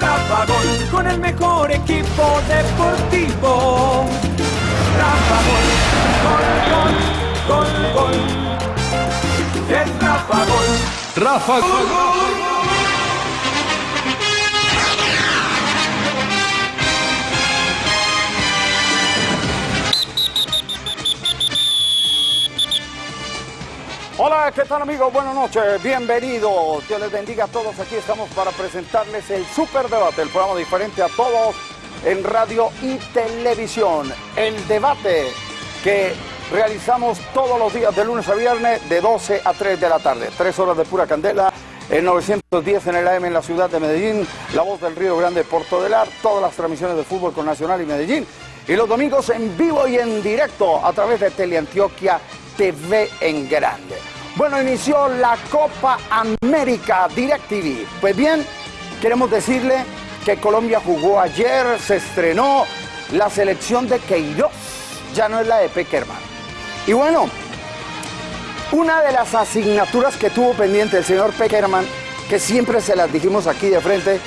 Rafa Gol con el mejor equipo deportivo. Rafa Gol, gol, gol, gol, gol. Es Rafa Gol. Rafa Gol. Hola, ¿qué tal amigos? Buenas noches, bienvenidos. Dios les bendiga a todos. Aquí estamos para presentarles el Super Debate, el programa diferente a todos en radio y televisión. El debate que realizamos todos los días de lunes a viernes de 12 a 3 de la tarde. Tres horas de pura candela. En 910 en el AM en la ciudad de Medellín, La Voz del Río Grande, Porto del Ar, todas las transmisiones de fútbol con Nacional y Medellín. Y los domingos en vivo y en directo a través de Teleantioquia TV en grande. Bueno, inició la Copa América DirecTV. Pues bien, queremos decirle que Colombia jugó ayer, se estrenó la selección de Queiroz, ya no es la de Peckerman. Y bueno, una de las asignaturas que tuvo pendiente el señor Peckerman, que siempre se las dijimos aquí de frente,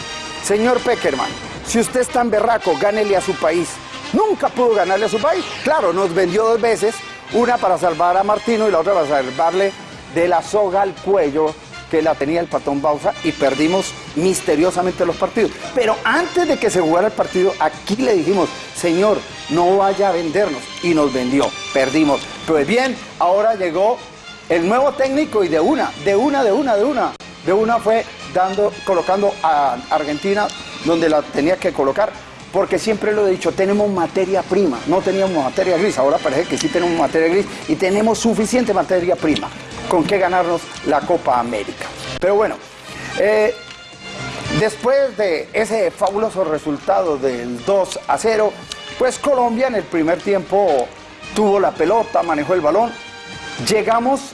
señor Peckerman, si usted es tan berraco, gánele a su país. Nunca pudo ganarle a su país. Claro, nos vendió dos veces, una para salvar a Martino y la otra para salvarle de la soga al cuello que la tenía el patón Bausa y perdimos misteriosamente los partidos. Pero antes de que se jugara el partido, aquí le dijimos, señor, no vaya a vendernos. Y nos vendió, perdimos. Pues bien, ahora llegó el nuevo técnico y de una, de una, de una, de una. De una fue dando, colocando a Argentina donde la tenía que colocar porque siempre lo he dicho, tenemos materia prima, no teníamos materia gris, ahora parece que sí tenemos materia gris y tenemos suficiente materia prima con que ganarnos la Copa América. Pero bueno, eh, después de ese fabuloso resultado del 2 a 0, pues Colombia en el primer tiempo tuvo la pelota, manejó el balón, llegamos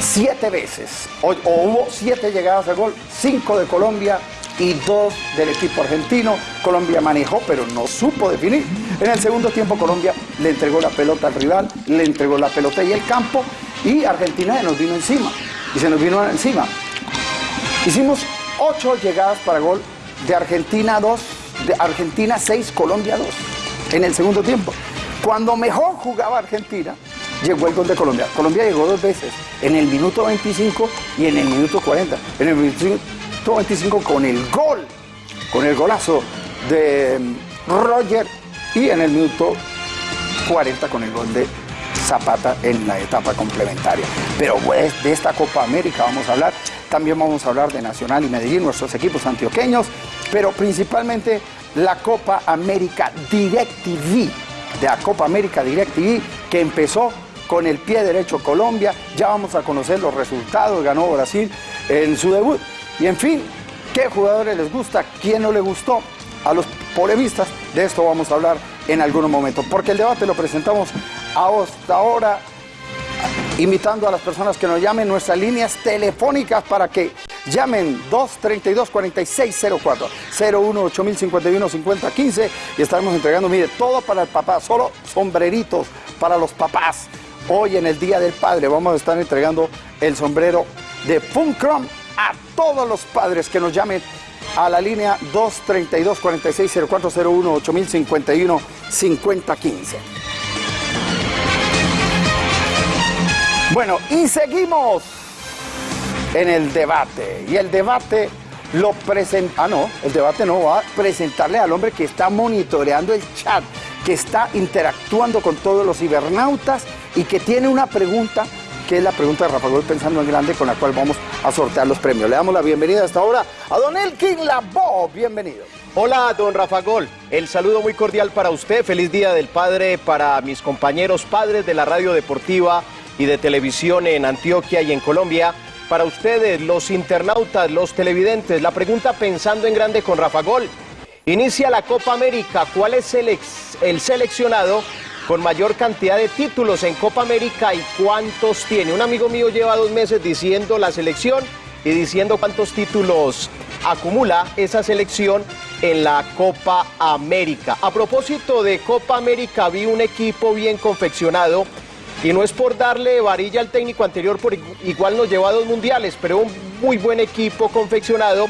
siete veces, o, o hubo siete llegadas al gol, cinco de Colombia, y dos del equipo argentino. Colombia manejó, pero no supo definir. En el segundo tiempo Colombia le entregó la pelota al rival, le entregó la pelota y el campo y Argentina se nos vino encima. Y se nos vino encima. Hicimos ocho llegadas para gol de Argentina 2, de Argentina 6, Colombia 2 en el segundo tiempo. Cuando mejor jugaba Argentina, llegó el gol de Colombia. Colombia llegó dos veces, en el minuto 25 y en el minuto 40. En el minuto 25 con el gol, con el golazo de Roger y en el minuto 40 con el gol de Zapata en la etapa complementaria. Pero de esta Copa América vamos a hablar, también vamos a hablar de Nacional y Medellín, nuestros equipos antioqueños, pero principalmente la Copa América DirecTV, de la Copa América DirecTV que empezó con el pie derecho Colombia, ya vamos a conocer los resultados, ganó Brasil en su debut. Y en fin, ¿qué jugadores les gusta? ¿Quién no le gustó? A los polemistas, de esto vamos a hablar en algún momento, porque el debate lo presentamos hasta ahora, invitando a las personas que nos llamen nuestras líneas telefónicas para que llamen 232-4604, 01 8051 5015 y estaremos entregando, mire, todo para el papá, solo sombreritos para los papás. Hoy en el Día del Padre vamos a estar entregando el sombrero de Funkrom a todos los padres que nos llamen a la línea 232 460401 8051 5015. Bueno, y seguimos en el debate. Y el debate lo presenta. Ah, no, el debate no va a presentarle al hombre que está monitoreando el chat, que está interactuando con todos los cibernautas y que tiene una pregunta que es la pregunta de Rafa Gol Pensando en Grande, con la cual vamos a sortear los premios. Le damos la bienvenida hasta ahora a don Elkin Labo. Bienvenido. Hola, don Rafa Gol. El saludo muy cordial para usted. Feliz Día del Padre para mis compañeros padres de la radio deportiva y de televisión en Antioquia y en Colombia. Para ustedes, los internautas, los televidentes, la pregunta Pensando en Grande con Rafa Gol. Inicia la Copa América. ¿Cuál es el, el seleccionado con mayor cantidad de títulos en Copa América y cuántos tiene? Un amigo mío lleva dos meses diciendo la selección y diciendo cuántos títulos acumula esa selección en la Copa América. A propósito de Copa América, vi un equipo bien confeccionado y no es por darle varilla al técnico anterior, por igu- igual nos llevó a dos mundiales, pero un muy buen equipo confeccionado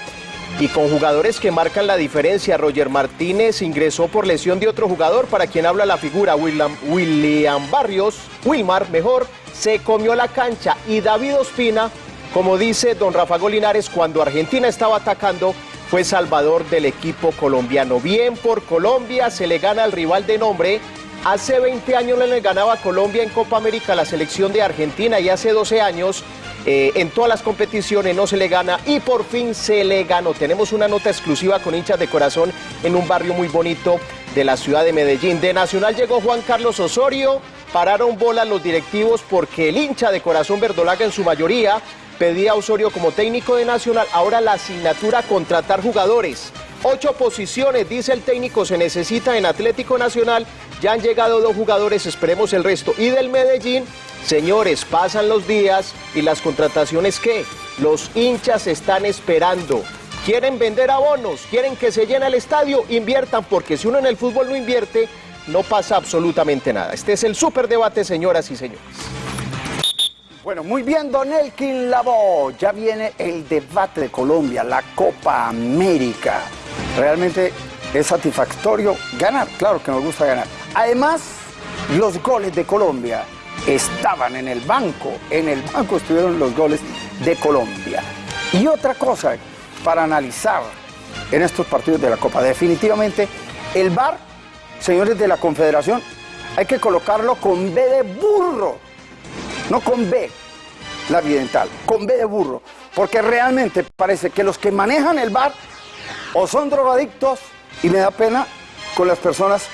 y con jugadores que marcan la diferencia. Roger Martínez ingresó por lesión de otro jugador para quien habla la figura, William, William Barrios, Wilmar mejor, se comió la cancha y David Ospina, como dice don Rafa Golinares, cuando Argentina estaba atacando, fue salvador del equipo colombiano. Bien por Colombia, se le gana al rival de nombre. Hace 20 años le ganaba Colombia en Copa América la selección de Argentina y hace 12 años eh, en todas las competiciones no se le gana y por fin se le ganó. Tenemos una nota exclusiva con hinchas de corazón en un barrio muy bonito de la ciudad de Medellín. De Nacional llegó Juan Carlos Osorio, pararon bolas los directivos porque el hincha de corazón verdolaga en su mayoría pedía a Osorio como técnico de Nacional. Ahora la asignatura contratar jugadores. Ocho posiciones, dice el técnico, se necesita en Atlético Nacional. Ya han llegado dos jugadores, esperemos el resto. Y del Medellín, Señores, pasan los días y las contrataciones ¿qué? Los hinchas están esperando. Quieren vender abonos, quieren que se llene el estadio, inviertan, porque si uno en el fútbol no invierte, no pasa absolutamente nada. Este es el debate, señoras y señores. Bueno, muy bien, Don Elkin Labo. Ya viene el debate de Colombia, la Copa América. Realmente es satisfactorio ganar, claro que nos gusta ganar. Además, los goles de Colombia estaban en el banco, en el banco estuvieron los goles de Colombia. Y otra cosa para analizar en estos partidos de la Copa, definitivamente el VAR, señores de la Confederación, hay que colocarlo con B de burro, no con B, la evidental, con B de burro, porque realmente parece que los que manejan el VAR o son drogadictos y me da pena con las personas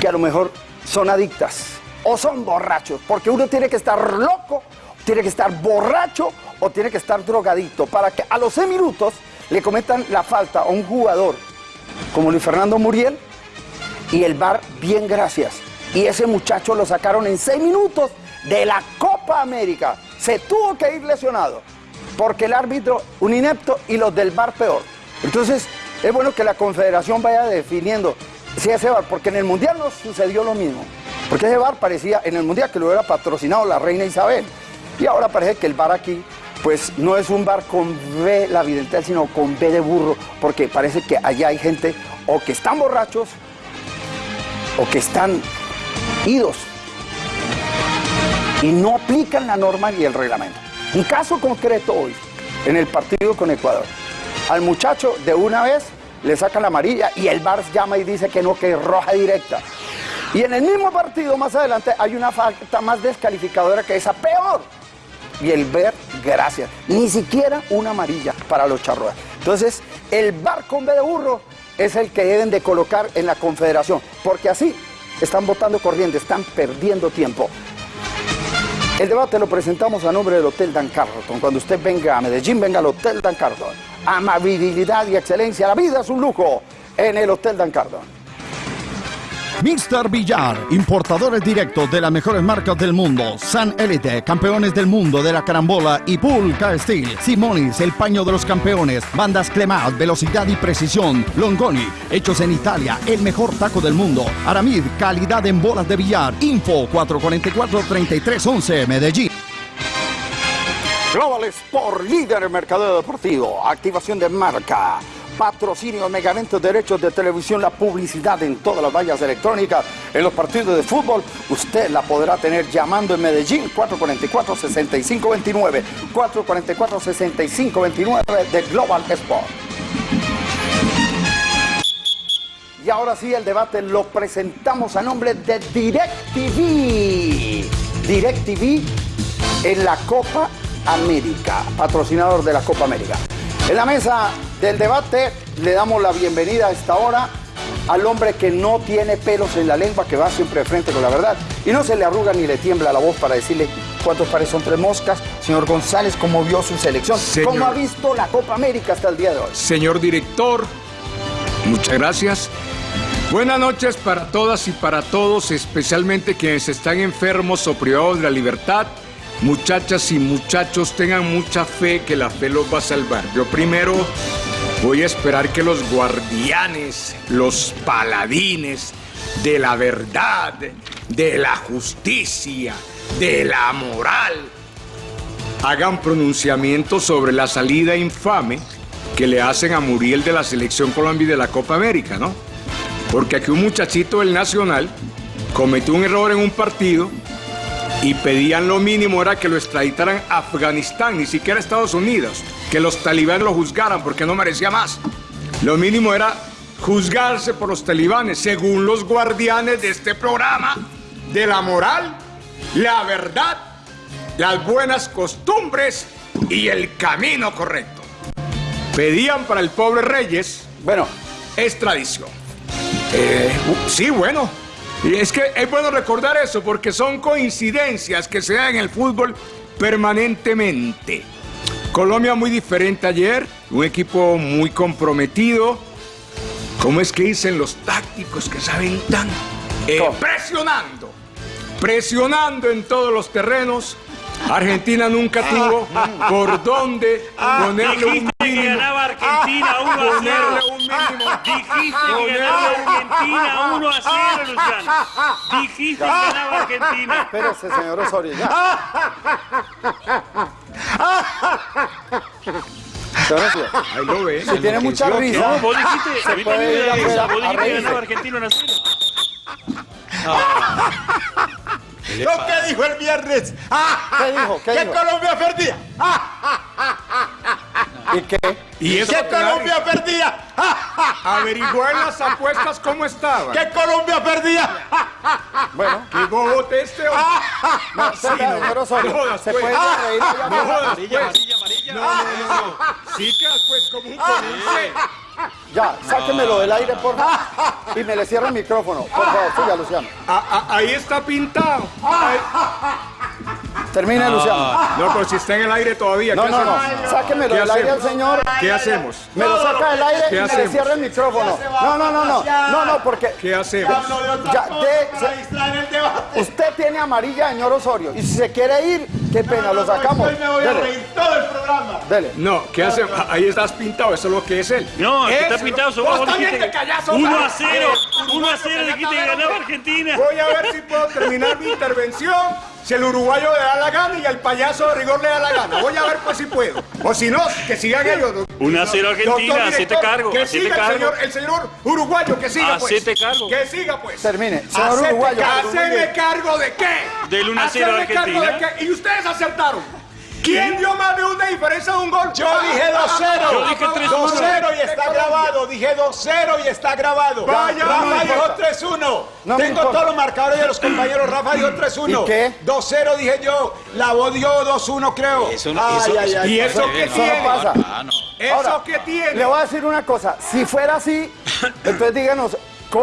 que a lo mejor son adictas o son borrachos, porque uno tiene que estar loco, tiene que estar borracho o tiene que estar drogadito para que a los 6 minutos le cometan la falta a un jugador como Luis Fernando Muriel y el bar, bien gracias. Y ese muchacho lo sacaron en 6 minutos de la Copa América. Se tuvo que ir lesionado porque el árbitro un inepto y los del bar peor. Entonces es bueno que la confederación vaya definiendo si ese bar, porque en el Mundial no sucedió lo mismo. Porque ese bar parecía en el Mundial que lo hubiera patrocinado la reina Isabel. Y ahora parece que el bar aquí, pues no es un bar con B la vidental, sino con B de burro, porque parece que allá hay gente o que están borrachos o que están idos y no aplican la norma ni el reglamento. Un caso concreto hoy, en el partido con Ecuador. Al muchacho de una vez le sacan la amarilla y el bar llama y dice que no, que es roja directa. Y en el mismo partido más adelante hay una falta más descalificadora que esa, peor. Y el ver, gracias. Ni siquiera una amarilla para los charroas. Entonces, el bar con B de burro es el que deben de colocar en la confederación. Porque así están votando corriente, están perdiendo tiempo. El debate lo presentamos a nombre del Hotel Dan Carlton. Cuando usted venga a Medellín, venga al Hotel Dan Carlton. Amabilidad y excelencia. La vida es un lujo en el Hotel Dan Carlton. Mr. Villar, importadores directos de las mejores marcas del mundo. San Elite, campeones del mundo de la carambola y Pulca Steel. Simonis, el paño de los campeones. Bandas Clemat, velocidad y precisión. Longoni, hechos en Italia, el mejor taco del mundo. Aramid, calidad en bolas de billar. Info 444-3311, Medellín. Global Sport, líder en deportivo. Activación de marca patrocinio, megamentos, derechos de televisión, la publicidad en todas las vallas electrónicas, en los partidos de fútbol, usted la podrá tener llamando en Medellín 444-6529, 444-6529 de Global Sport. Y ahora sí, el debate lo presentamos a nombre de DirecTV. DirecTV en la Copa América, patrocinador de la Copa América. En la mesa del debate le damos la bienvenida a esta hora al hombre que no tiene pelos en la lengua, que va siempre de frente con la verdad y no se le arruga ni le tiembla la voz para decirle cuántos pares son tres moscas. Señor González, ¿cómo vio su selección? ¿Cómo ha visto la Copa América hasta el día de hoy? Señor director, muchas gracias. Buenas noches para todas y para todos, especialmente quienes están enfermos o privados de la libertad Muchachas y muchachos, tengan mucha fe que la fe los va a salvar. Yo primero voy a esperar que los guardianes, los paladines de la verdad, de la justicia, de la moral, hagan pronunciamientos sobre la salida infame que le hacen a Muriel de la Selección Colombia y de la Copa América, ¿no? Porque aquí un muchachito del Nacional cometió un error en un partido y pedían lo mínimo era que lo extraditaran a Afganistán, ni siquiera a Estados Unidos, que los talibanes lo juzgaran porque no merecía más. Lo mínimo era juzgarse por los talibanes, según los guardianes de este programa, de la moral, la verdad, las buenas costumbres y el camino correcto. Pedían para el pobre Reyes Bueno, extradición. Eh, sí, bueno. Y es que es bueno recordar eso porque son coincidencias que se dan en el fútbol permanentemente. Colombia muy diferente ayer, un equipo muy comprometido. ¿Cómo es que dicen los tácticos que saben tanto? Eh, presionando, presionando en todos los terrenos. Argentina nunca tuvo por dónde ponerle un Dijiste que mínimo. ganaba Argentina 1 a 0. Ponerle un mínimo. Dijiste que ganaba Argentina 1 a 0, Luciano. Dijiste que ganaba Argentina. espérese, señor Osorio, Ahí lo ven. si tiene mucha risa, No, vos dijiste, a mí puede también me da risa. Vos dijiste que ganaba Argentina 1 a 0. Lo que dijo el viernes. ¿Qué dijo? ¿Qué que dijo? Colombia perdía. ¿Y qué? Y eso Que Colombia perdía. averiguó en las apuestas cómo estaba. Que Colombia perdía. Bueno, Qué bobote este hombre. no, señor Osorio, No jodas, se pues. puede ir a reír No jodas, pues. No, no, no, no. Sí quedas pues como un. Ya, sáquemelo del aire, por favor. Y me le cierra el micrófono. Por favor, siga, Luciano. A- a- Ahí está pintado. Ahí- Termine, Luciano. No, pero si está en el aire todavía. No, ¿qué no, no. hacemos? Sáquemelo ¿Qué del aire al hacemos? señor. ¿Qué hacemos? Me lo saca del aire ¿Qué y me le hacemos? cierra el micrófono. No, no, no, no. No, no, porque ¿Qué hacemos? Hablo de otra Ya, de- para se- distraer el debate. usted tiene amarilla, señor Osorio. Y si se quiere ir, qué pena, lo sacamos. Hoy me voy a reír todo el programa. dele. No, ¿qué hacemos? Ahí estás pintado, eso es lo que es él. No, el que Eso está pintado lo- son Vos vos también dijiste te callás, 1 hombre. a 0. Eh, 1 a 0 dijiste que ganaba Argentina. Voy a ver si puedo terminar mi intervención. Si el uruguayo le da la gana y al payaso de rigor le da la gana. Voy a ver pues si puedo. O si no, que sigan ellos. 1 a 0 Argentina, hacete cargo, Que siga el señor, el señor uruguayo, que siga pues. Hacete cargo. Que siga pues. Termine. Señor Hacete uruguayo. ¿Haceme cargo de qué? Del 1 a 0 ¿Hacerme cargo de Argentina. qué? Y ustedes acertaron. ¿Quién dio más de una diferencia de un gol? Yo dije 2-0. Yo dije 3-1. 2-0 y está grabado. Dije 2-0 y está grabado. Vaya, Rafa no dijo importa. 3-1. No me Tengo todos los marcadores de los compañeros. Rafa dijo 3-1. ¿Y qué? 2-0 dije yo. La voz dio 2-1 creo. Eso no- Ay, eso- ay, eso- ay. ¿Y eso qué tiene? no pasa. Ah, no. ¿Eso Ahora, qué tiene? Le voy a decir una cosa. Si fuera así, entonces díganos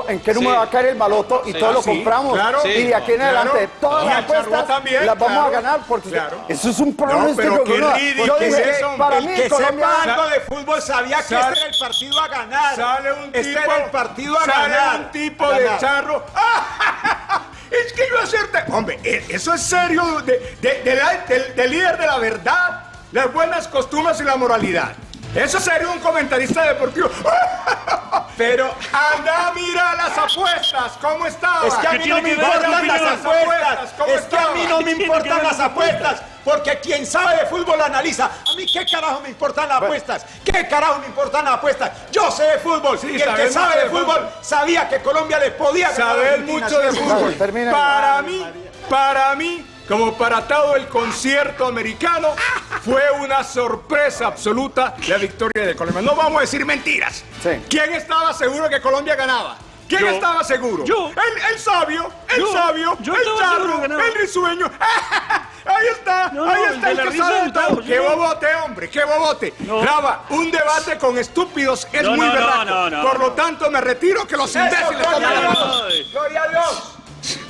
en qué número Sí. va a caer el baloto y Sí. todo lo Sí, compramos. claro. y de aquí en Claro. adelante, todas las apuestas también, las vamos claro. a ganar porque Claro. eso es un No, pronóstico pero que uno- Yo es dije, para El mí que Colombia sepa algo de fútbol sabía que este era el partido a ganar. Sale un este tipo. era el partido a sale ganar. un tipo A de charro. es que yo hacerte. Hombre, eh, eso es serio. De, de- de la- del, del líder de la verdad, las buenas costumbres y la moralidad. Eso es serio un comentarista deportivo. Pero anda, mira las apuestas, ¿cómo estaban? Es que a ¿Qué mí no me importan las apuestas. ¿Cómo Es que a mí no me ¿Qué tiene que importan las apuestas? Porque quien sabe de fútbol analiza. A mí qué carajo me importan las apuestas. ¿Qué carajo me importan las apuestas? Yo sé de fútbol. Sí, y el que sabe de fútbol fútbol. sabía que Colombia le podía ganar. Saber mucho de fútbol. Para mí, para mí, como para todo el concierto americano, fue una sorpresa absoluta la victoria de Colombia. No vamos a decir mentiras. Sí. ¿Quién estaba seguro que Colombia ganaba? ¿Quién Yo. estaba seguro? Yo. El, el sabio, el Yo. sabio, Yo el charro, el risueño. Ahí está, No, ahí no, el está el, la que sabe de todo. Qué yo. bobote, hombre, qué bobote. No. Brava, un debate con estúpidos es No, muy no, no, berraco. no, no, Por lo tanto, me retiro que los imbéciles la. Gloria a Dios.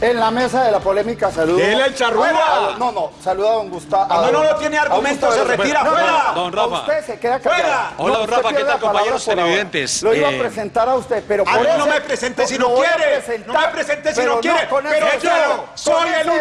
En la mesa de la polémica, saludo. Dele el charrúa. No, no, saluda a don Gustavo. Cuando no, no tiene argumentos, se retira fuera. Don Rafa. Usted se queda callado. Fuera. Hola, don Rafa, ¿qué tal, la palabra compañeros televidentes? Lo iba a Eh, presentar a usted, pero A mí no me presente si lo no quiere. No me presente si no quiere. Pero yo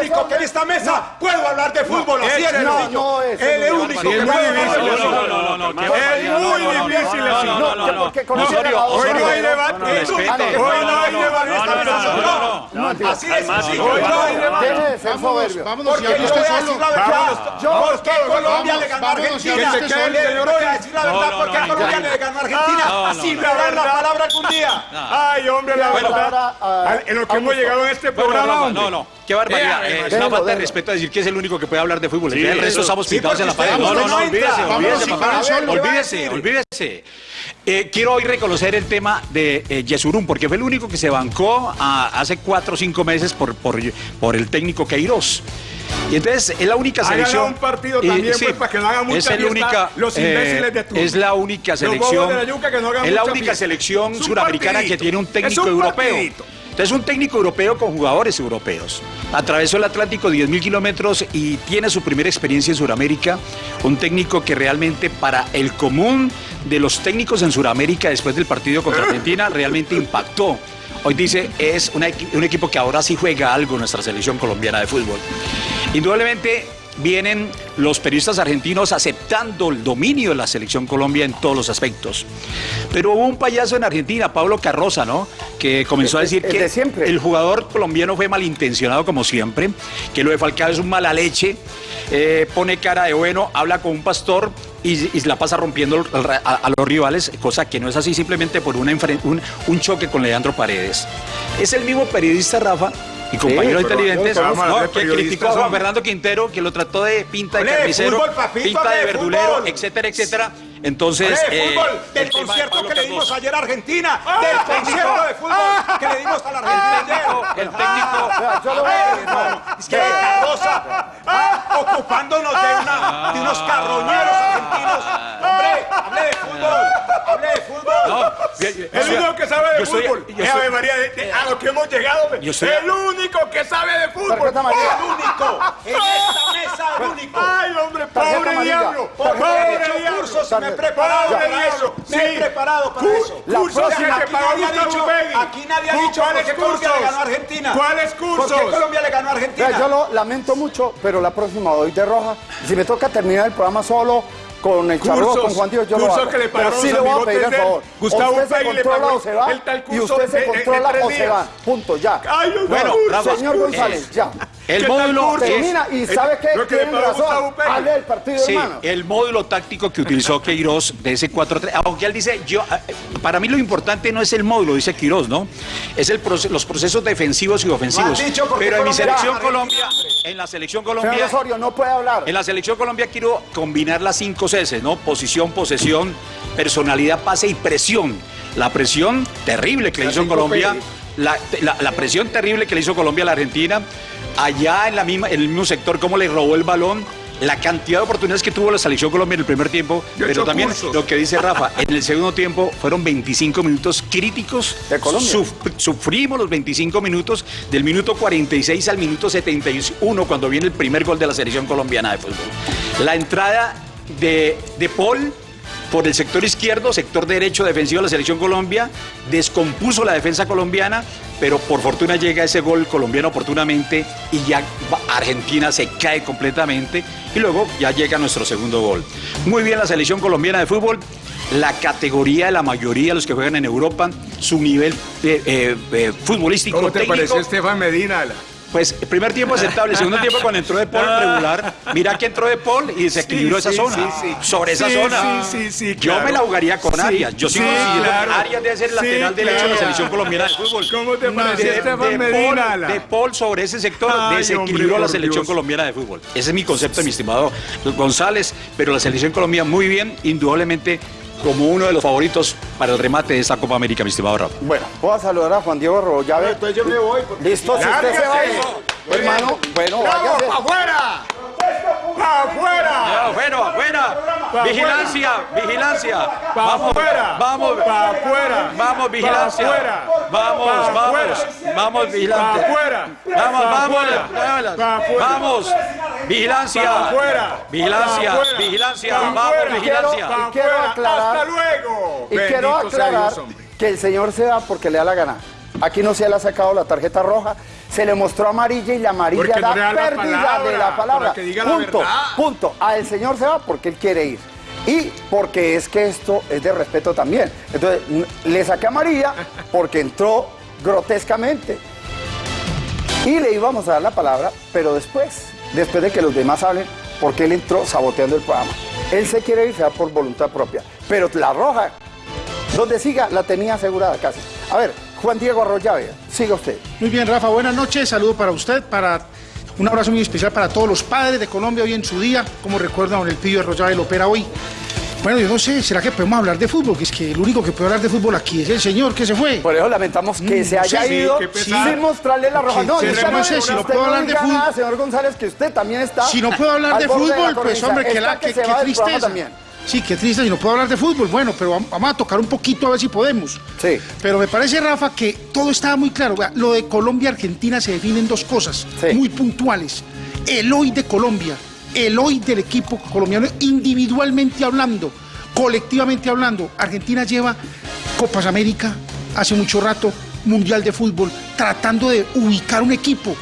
único que en esta mesa puedo hablar de fútbol. Así no, niño. no, ese El no. único que es muy puede difícil, hablar de no, fútbol. no, no, no, no, Es muy No, no, no, difícil no, así. no, no, no, que no. porque Hoy no hay debate. no, no. Ah, no, Hoy no hay no, no, debate. no, no, no, no, no, no, Así es Hoy no hay debate. Soberbio. Vámonos, Porque yo voy a decir la verdad. Vámonos. Yo- ¿Por qué Colombia vamos, le ganó a vámonos, Argentina? el señor a decir la verdad. No, ¿Por qué no, no, Colombia no. le ganó a Argentina? No, no, Sin no. hablar la palabra algún día. Ay, hombre, la verdad. ah, En lo que hemos llegado en este programa, hombre. no, no, qué barbaridad. Eh, Eh, es déjalo, una falta de respeto decir que es el único que puede hablar de fútbol. Sí, el resto estamos Sí, pintados en la pared. No, no, no, olvídese, olvídese, papá. Olvídese, ¿qué va a olvídese. Eh, quiero hoy reconocer el tema de eh, Yesurum, porque fue el único que se bancó ah, hace cuatro o cinco meses por, por, por el técnico Queiroz. Y entonces es la única selección. un partido también, pues, para que no hagan mucha es la fiesta única, los imbéciles de turno. Es la única selección. la no es la única fiesta. selección Es suramericana que tiene un Es técnico un europeo. partidito. Entonces, un técnico europeo con jugadores europeos. Atravesó el Atlántico 10.000 kilómetros y tiene su primera experiencia en Sudamérica. Un técnico que realmente para el común de los técnicos en Sudamérica después del partido contra Argentina realmente impactó. Hoy dice, es una un equipo que ahora sí juega algo en nuestra selección colombiana de fútbol. Indudablemente vienen los periodistas argentinos aceptando el dominio de la selección Colombia en todos los aspectos. Pero hubo un payaso en Argentina, Pablo Carroza, ¿no? Que comenzó a decir que siempre. el jugador colombiano fue malintencionado como siempre, que lo de Falcao es un mala leche, eh, pone cara de bueno, habla con un pastor y, y la pasa rompiendo a, a los rivales, cosa que no es así simplemente por una enfren- un, un choque con Leandro Paredes. Es el mismo periodista, Rafa, y compañeros pero inteligentes, ¿no? que criticó a Juan. Fernando Quintero, que lo trató de pinta de carnicero, fútbol, papito, pinta de verdulero, fútbol. etcétera, etcétera. Entonces, eh, fútbol, el del de concierto que le dimos ayer a Argentina, del concierto de fútbol que le dimos a la Argentina ayer. El técnico, Vea, yo le voy a decir, hermano, es que Cardosa, ah, ocupándonos de, una, de unos carroñeros argentinos. Hombre, hable de hable de fútbol. No, bien, bien, el yo- único que sabe de fútbol es estoy- Ave María, de- de- a lo que hemos llegado. hombre. Yo estoy- el único que sabe de fútbol. Tarjeta amarilla. El único. En esta mesa, el único. Ay, hombre, pobre diablo. Pobre diablo. cursos me he preparado para eso. Me he preparado para eso. la Cursos próxima- que aquí pagó nadie ha Gustavo dicho- Upegui. aquí nadie ha dicho ¿Cuáles por qué Colombia cursos? le ganó a Argentina. ¿Cuáles cursos? ¿Por qué Colombia le ganó a Argentina? Yo lo lamento mucho, pero la próxima doy de roja. Si me toca terminar el programa solo con el charro, Cursos, con Juan Diego, yo lo cursos hago. que le pero pagaron sí los le voy a pedir el favor. Gustavo o usted se Upegui le controla pagó o se va. el tal y curso usted se controla o se va. Punto, ya. Ay, Bueno, Señor González, ya. el ¿Qué tal módulo Termina y sabe qué, Lo que le tiene pagó Gustavo razón. Hable del partido, Sí, hermano. el módulo táctico que utilizó Queiroz de ese 4-3, aunque él dice, yo, eh, para mí lo importante no es el módulo, dice Queiroz, ¿no? Es el proce- los procesos defensivos y ofensivos. Lo dicho Pero en mi selección Colombia, en la selección Colombia, Osorio, no puede hablar. en la selección Colombia quiero combinar las cinco Cs, ¿no? Posición, posesión, personalidad, pase y presión. La presión terrible que le hizo Colombia, la, la- la presión terrible que le hizo Colombia a la Argentina, allá en, la misma, en el mismo sector, cómo le robó el balón. La cantidad de oportunidades que tuvo la selección Colombia en el primer tiempo, Yo pero también cursos. lo que dice Rafa, en el segundo tiempo fueron 25 minutos críticos. De Colombia. Suf- sufrimos los 25 minutos del minuto 46 al minuto 71 cuando viene el primer gol de la selección colombiana de fútbol. La entrada de, de Paul por el sector izquierdo, sector derecho defensivo de la selección Colombia, descompuso la defensa colombiana, pero por fortuna llega ese gol colombiano oportunamente y ya Argentina se cae completamente y luego ya llega nuestro segundo gol. Muy bien la selección colombiana de fútbol, la categoría de la mayoría de los que juegan en Europa, su nivel eh, eh, eh, futbolístico, ¿Cómo te técnico, pareció Estefan Medina? Pues primer tiempo aceptable, segundo tiempo cuando entró de Paul regular, mira que entró de Paul y desequilibró Sí, esa sí, zona. sí, sí. Sobre esa zona. sí, sí, sí, Yo claro. me la jugaría con Arias. Yo sigo claro. Arias debe ser lateral derecho de la selección colombiana de fútbol. ¿Cómo te pareció de, de Medina? Paul, de Paul sobre ese sector Ay, desequilibró hombre, la selección Dios. colombiana de fútbol. Ese es mi concepto, mi estimado González. Pero la selección colombiana muy bien, indudablemente como uno de los favoritos para el remate de esta Copa América, mi estimado Rafa. Bueno, voy a saludar a Juan Diego Rollave. Entonces yo me voy. porque- Listo, si usted se va, hermano, bueno, ¡Bravo, váyase. pa' afuera! ¡Pa' afuera! Afuera, afuera. Pa' Vigilancia, vigilancia. Pa' Vamos, afuera. vamos. Pa' afuera. Vamos, vigilancia. Vamos, vamos. Vamos, vigilante. Vamos, vamos. Vamos. Vigilancia. Vigilancia, vigilancia. Vamos, vigilancia. Y quiero aclarar- ¡Hasta luego! Y quiero aclarar que el señor se va porque le da la gana. Aquí no se le ha sacado la tarjeta roja, se le mostró amarilla y la amarilla no da le da la pérdida palabra, de la palabra. diga la punto, verdad. punto. A el señor se va porque él quiere ir. Y porque es que esto es de respeto también. Entonces, le saqué a María porque entró grotescamente. Y le íbamos a dar la palabra, pero después, después de que los demás hablen, porque él entró saboteando el programa. Él se quiere ir, se va por voluntad propia. Pero la roja, donde siga, la tenía asegurada casi. A ver, Juan Diego Arroyave, siga usted. Muy bien, Rafa, buenas noches. Saludo para usted, para un abrazo muy especial para todos los padres de Colombia hoy en su día. Como recuerda don Elpidio Arroyave lo opera hoy. Bueno, yo no sé, ¿será que podemos hablar de fútbol? Que es que el único que puede hablar de fútbol aquí es el señor que se fue. Por eso lamentamos que Mm, se haya sí, ido sin mostrarle la roja. Que- No, que usted no sé si no puedo hablar de fútbol. nada, señor González, que usted también está. Si no puedo hablar de fútbol, pues cornisa. hombre, que, la, que, del programa tristeza. también. Sí, qué triste, si no puedo hablar de fútbol. Bueno, pero vam- vamos a tocar un poquito a ver si podemos. Sí. Pero me parece, Rafa, que todo estaba muy claro. Lo de Colombia-Argentina se define en dos cosas Sí. muy puntuales. El hoy de Colombia, el hoy del equipo colombiano, individualmente hablando, colectivamente hablando. Argentina lleva Copas América hace mucho rato, Mundial de Fútbol, tratando de ubicar un equipo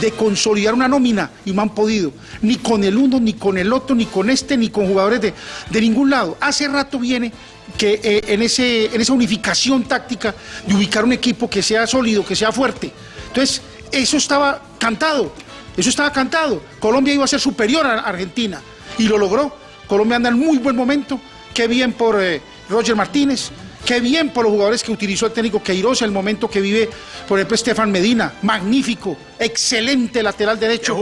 de consolidar una nómina y no han podido, ni con el uno, ni con el otro, ni con este, ni con jugadores de, de ningún lado. Hace rato viene que eh, en, ese, en esa unificación táctica de ubicar un equipo que sea sólido, que sea fuerte. Entonces, eso estaba cantado, eso estaba cantado. Colombia iba a ser superior a Argentina y lo logró. Colombia anda en muy buen momento, qué bien por eh, Roger Martínez, Qué bien por los jugadores que utilizó el técnico Queiroz, el momento que vive, por ejemplo, Estefan Medina, magnífico, excelente lateral derecho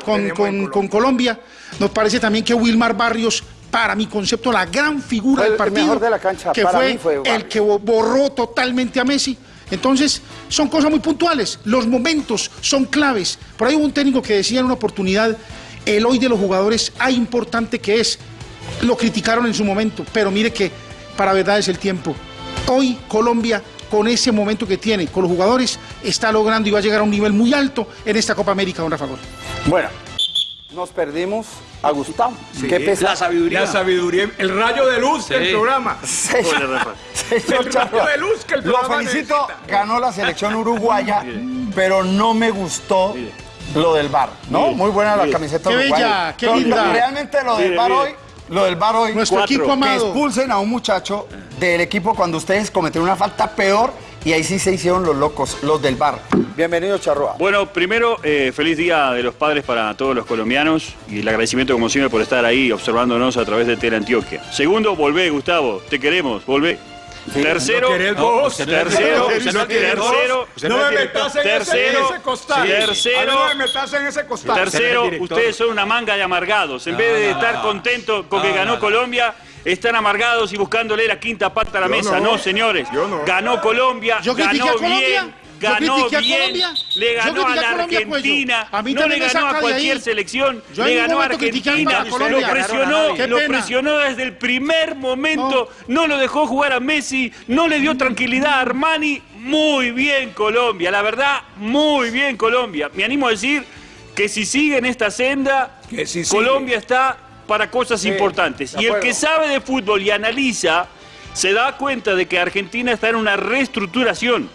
con, el- con- Colombia. Nos parece también que Wilmar Barrios, para mi concepto, la gran figura Fue del el partido, de la cancha, que para fue, mí fue el que bo- borró totalmente a Messi. Entonces, son cosas muy puntuales. Los momentos son claves. Por ahí hubo un técnico que decía en una oportunidad, el hoy de los jugadores, hay importante que es, lo criticaron en su momento, pero mire que para verdad es el tiempo. Hoy Colombia, con ese momento que tiene, con los jugadores, está logrando y va a llegar a un nivel muy alto en esta Copa América, don Rafa Gol. Bueno, nos perdimos a Gustavo. Qué pesar. La sabiduría. La sabiduría, el rayo de luz del Sí. programa. Señor El rayo de luz que el Lo programa felicito, necesita. ganó la selección uruguaya, pero no me gustó lo del bar, ¿no? Muy buena la camiseta Qué uruguaya. bella, qué Pero linda. Realmente lo del bar hoy, lo del bar hoy, Nuestro cuatro, equipo que amado. expulsen a un muchacho del equipo cuando ustedes cometieron una falta peor y ahí sí se hicieron los locos, los del bar. Bienvenido, Charrúa. Bueno, primero, eh, feliz Día de los Padres para todos los colombianos y el agradecimiento como siempre por estar ahí observándonos a través de Tele Antioquia. Segundo, volvé, Gustavo, te queremos, volvé. Tercero, tercero, tercero, no me metas en ese- en tercero, ese costal. tercero, A mí no me metas en ese costal. Tercero, ustedes son una manga de amargados. En vez de estar contentos con que ganó Colombia, están amargados y buscándole la quinta pata a la mesa. no. No, señores. Yo no. Ganó Colombia, ¿Yo critiqué ganó bien. ¿Yo Ganó bien, le ¿Yo ganó a la cuello? Argentina, A mí no le ganó a cualquier selección, le ganó a Argentina, lo presionó, lo presionó desde el primer momento, no lo dejó jugar a Messi, no le dio tranquilidad a Armani, muy bien Colombia, la verdad, muy bien Colombia. Me animo a decir que si sigue en esta senda, Que si sigue. Colombia está para cosas importantes. Y el que sabe de fútbol y analiza, se da cuenta de que Argentina está en una reestructuración.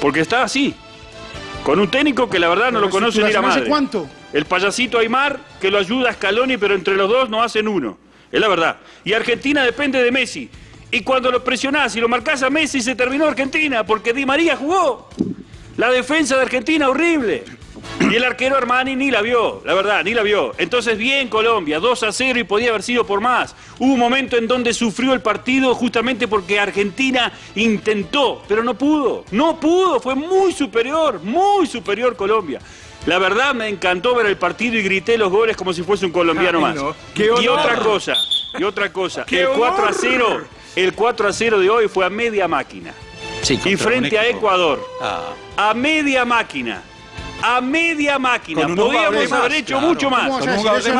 Porque está así. Con un técnico que la verdad no lo conoce ni la ¿Reestructuración hace madre. cuánto? El payasito Aymar que lo ayuda a Scaloni, pero entre los dos no hacen uno. Es la verdad. Y Argentina depende de Messi. Y cuando lo presionás y lo marcás a Messi, se terminó Argentina, porque Di María jugó. La defensa de Argentina horrible. Y el arquero Armani ni la vio, la verdad, ni la vio. Entonces, bien Colombia, 2 a 0 y podía haber sido por más. Hubo un momento en donde sufrió el partido justamente porque Argentina intentó, pero no pudo. No pudo, fue muy superior, muy superior Colombia. La verdad me encantó ver el partido y grité los goles como si fuese un colombiano más. no. ¡Qué Y otra cosa, y otra cosa, ¡Qué el 4 a honor! 0, el 4 a 0 de hoy fue a media máquina. Sí, Y frente a. Ecuador, Ah. a media máquina. A media máquina. Podíamos haber hecho claro. mucho más.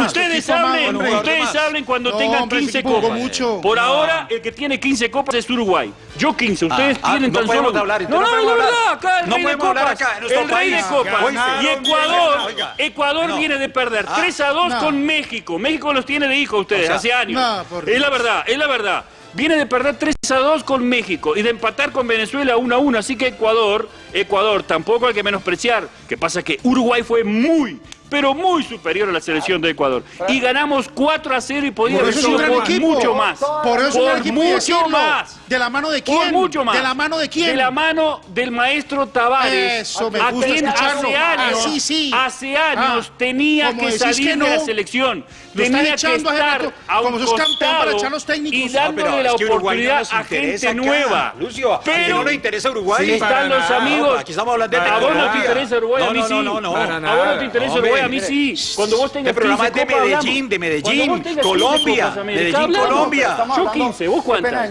Ustedes hablen, ustedes hablen cuando No, tengan hombre, 15 ese equipo jugó copas. mucho. Por No. ahora, el que tiene 15 copas es Uruguay. Yo 15, ustedes Ah, ah, tienen no tan podemos solo... hablar, no, no, no no, verdad, hablar. acá el No rey de copas. el rey de copas. Y Ecuador. Ecuador No. viene de perder 3 a 2 no. con México. México los tiene de hijo ustedes, hace años. no, es la verdad, es la verdad. Viene de perder 3 a 2 con México y de empatar con Venezuela 1 a 1. Así que Ecuador, Ecuador tampoco hay que menospreciar. Que pasa que Uruguay fue muy, pero muy superior a la selección de Ecuador. Y ganamos 4 a 0 y podía Por haber por mucho más. Por eso y mucho más. ¿De la mano de Por quién? mucho más. ¿De la mano de quién? De la mano del maestro Tavares. Eso, me a gusta quien escucharlo. hace años, Así sí. hace años Ah, tenía como que salir que no, de la selección. Tenía que echando a estar a un como sos campeón para echar los técnicos. y dándole pero la es que no oportunidad a gente acá, nueva. Lucio, ¿a quién pero no le interesa Uruguay? Sí, están los amigos. Aquí estamos hablando de A vos no te interesa Uruguay, a No, mí sí. no, no, no. A vos no te interesa Uruguay, a mí sí. Cuando vos tengas Este programa 15 es de. Medellín, de Medellín, vos tengas 15 Colombia, Medellín. Colombia. Yo hablando- 15, ¿vos cuántas?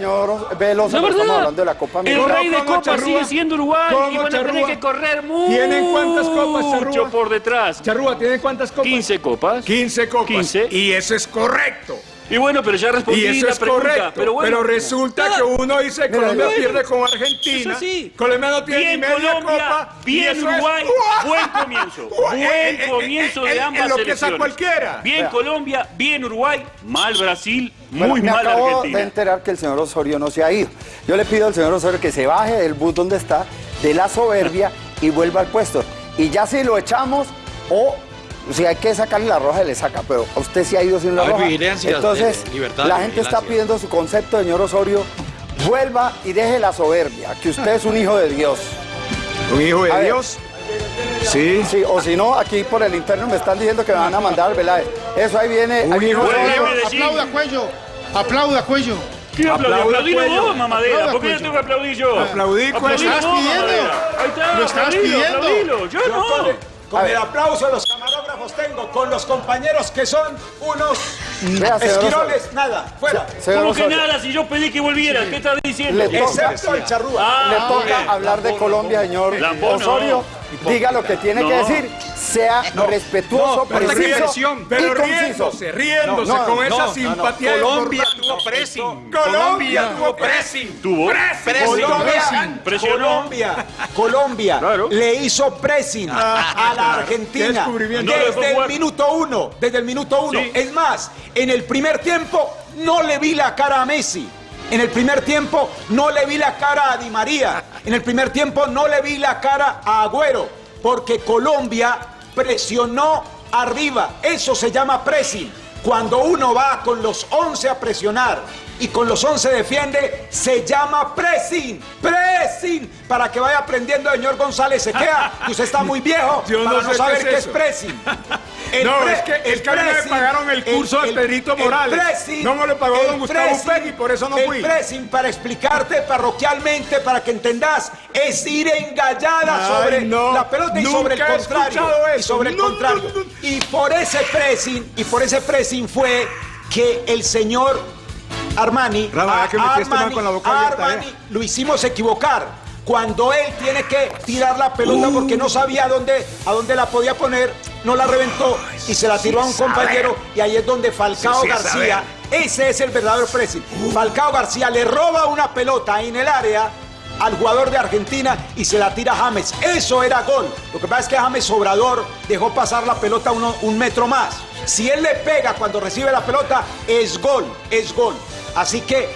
Pero estamos hablando de la Copa el América. rey de ¿Cómo, copas Charrúa? sigue siendo Uruguay y ¿Cómo, van a tener que correr mucho ¿Tienen cuántas copas, Charrúa? por detrás. Charrúa, ¿tienen cuántas copas? 15 copas. 15 copas. 15. Y eso es correcto. Y bueno, pero ya respondí Y eso la es pregunta. correcto. Pero, bueno, resulta nada. que uno dice Colombia bueno, pierde con eso Argentina. sí. Colombia no tiene Bien ni media Colombia, copa. bien es- Uruguay, buen comienzo. Buen Eh, eh, comienzo de eh, ambas lo selecciones. cualquiera. Bien Vea. Colombia, bien Uruguay, mal Brasil, Bueno, muy me mal acabo Argentina. de enterar que el señor Osorio no se ha ido. Yo le pido al señor Osorio que se baje del bus donde está, de la soberbia y vuelva al puesto. Y ya si lo echamos o si hay que sacarle la roja, le saca. Pero usted se ha ido sin la roja. Entonces, eh, libertad, la gente está pidiendo su concepto, señor Osorio. Vuelva y deje la soberbia, que usted es un hijo de Dios. Un hijo A de ver. Dios. Sí. Sí, o si no, aquí por el interno me están diciendo que me van a mandar, ¿verdad? Eso ahí viene. A Dios. Medellín. Aplauda, cuello. Aplauda, cuello. ¿Quién aplaude? Cuello. vos, mamadera. ¿Por qué yo tengo que aplaudir yo? Aplaudí, cuello. Estabas vos, pidiendo. Ahí está, Lo aplaudilo, pidiendo. Yo no. Con A el aplauso de los tengo, con los compañeros que son unos Vea, esquiroles, nada, fuera. ¿Cómo que Osorio, nada? Si yo pedí que volviera, ¿qué estás diciendo? Le toca- Excepto el charrúa. Ah, Le toca bien. hablar de Colombia, señor no. Diga lo que tiene que No. decir. Sea respetuoso, Pero, preciso pero y conciso. riéndose, riéndose No, no, con no, esa no, no. simpatía. Colombia tuvo pressing. Colombia tuvo pressing. ¿Tuvo? Colombia, Presionó. Colombia, Colombia Claro. le hizo pressing a la Argentina. No desde el minuto uno, desde el minuto uno. Sí. Es más, en el primer tiempo no le vi la cara a Messi. En el primer tiempo no le vi la cara a Di María. En el primer tiempo no le vi la cara a Agüero. Porque Colombia presionó arriba. Eso se llama pressing. Cuando uno va con los 11 a presionar y con los 11 defiende, se llama pressing. Pressing. Para que vaya aprendiendo, señor González Sequea, que usted está muy viejo Yo no para no, sé saber qué es qué es eso. pressing. El No, pre- es que- es el que a mí me pressing, pagaron el curso de Pedrito el Morales. pressing, No me lo pagó el don Gustavo pressing, Upegui, por eso no el fui. pressing, para explicarte parroquialmente, para que entendás, es ir engallada Ay, sobre no. la pelota y sobre el he contrario. escuchado Y eso. sobre el No, contrario. no, no. Y por ese pressing, y por ese pressing fue que el señor Armani, Rama, a- que Armani, con la boca abierta, Armani eh. lo hicimos equivocar. Cuando él tiene que tirar la pelota porque no sabía dónde, a dónde la podía poner, no la reventó y se la tiró a un compañero y ahí es donde Falcao Sí, sí, García, ese es el verdadero pressing. Falcao García le roba una pelota en el área al jugador de Argentina y se la tira a James. Eso era gol. Lo que pasa es que James Obrador dejó pasar la pelota uno- un metro más. Si él le pega cuando recibe la pelota, es gol, es gol. Así que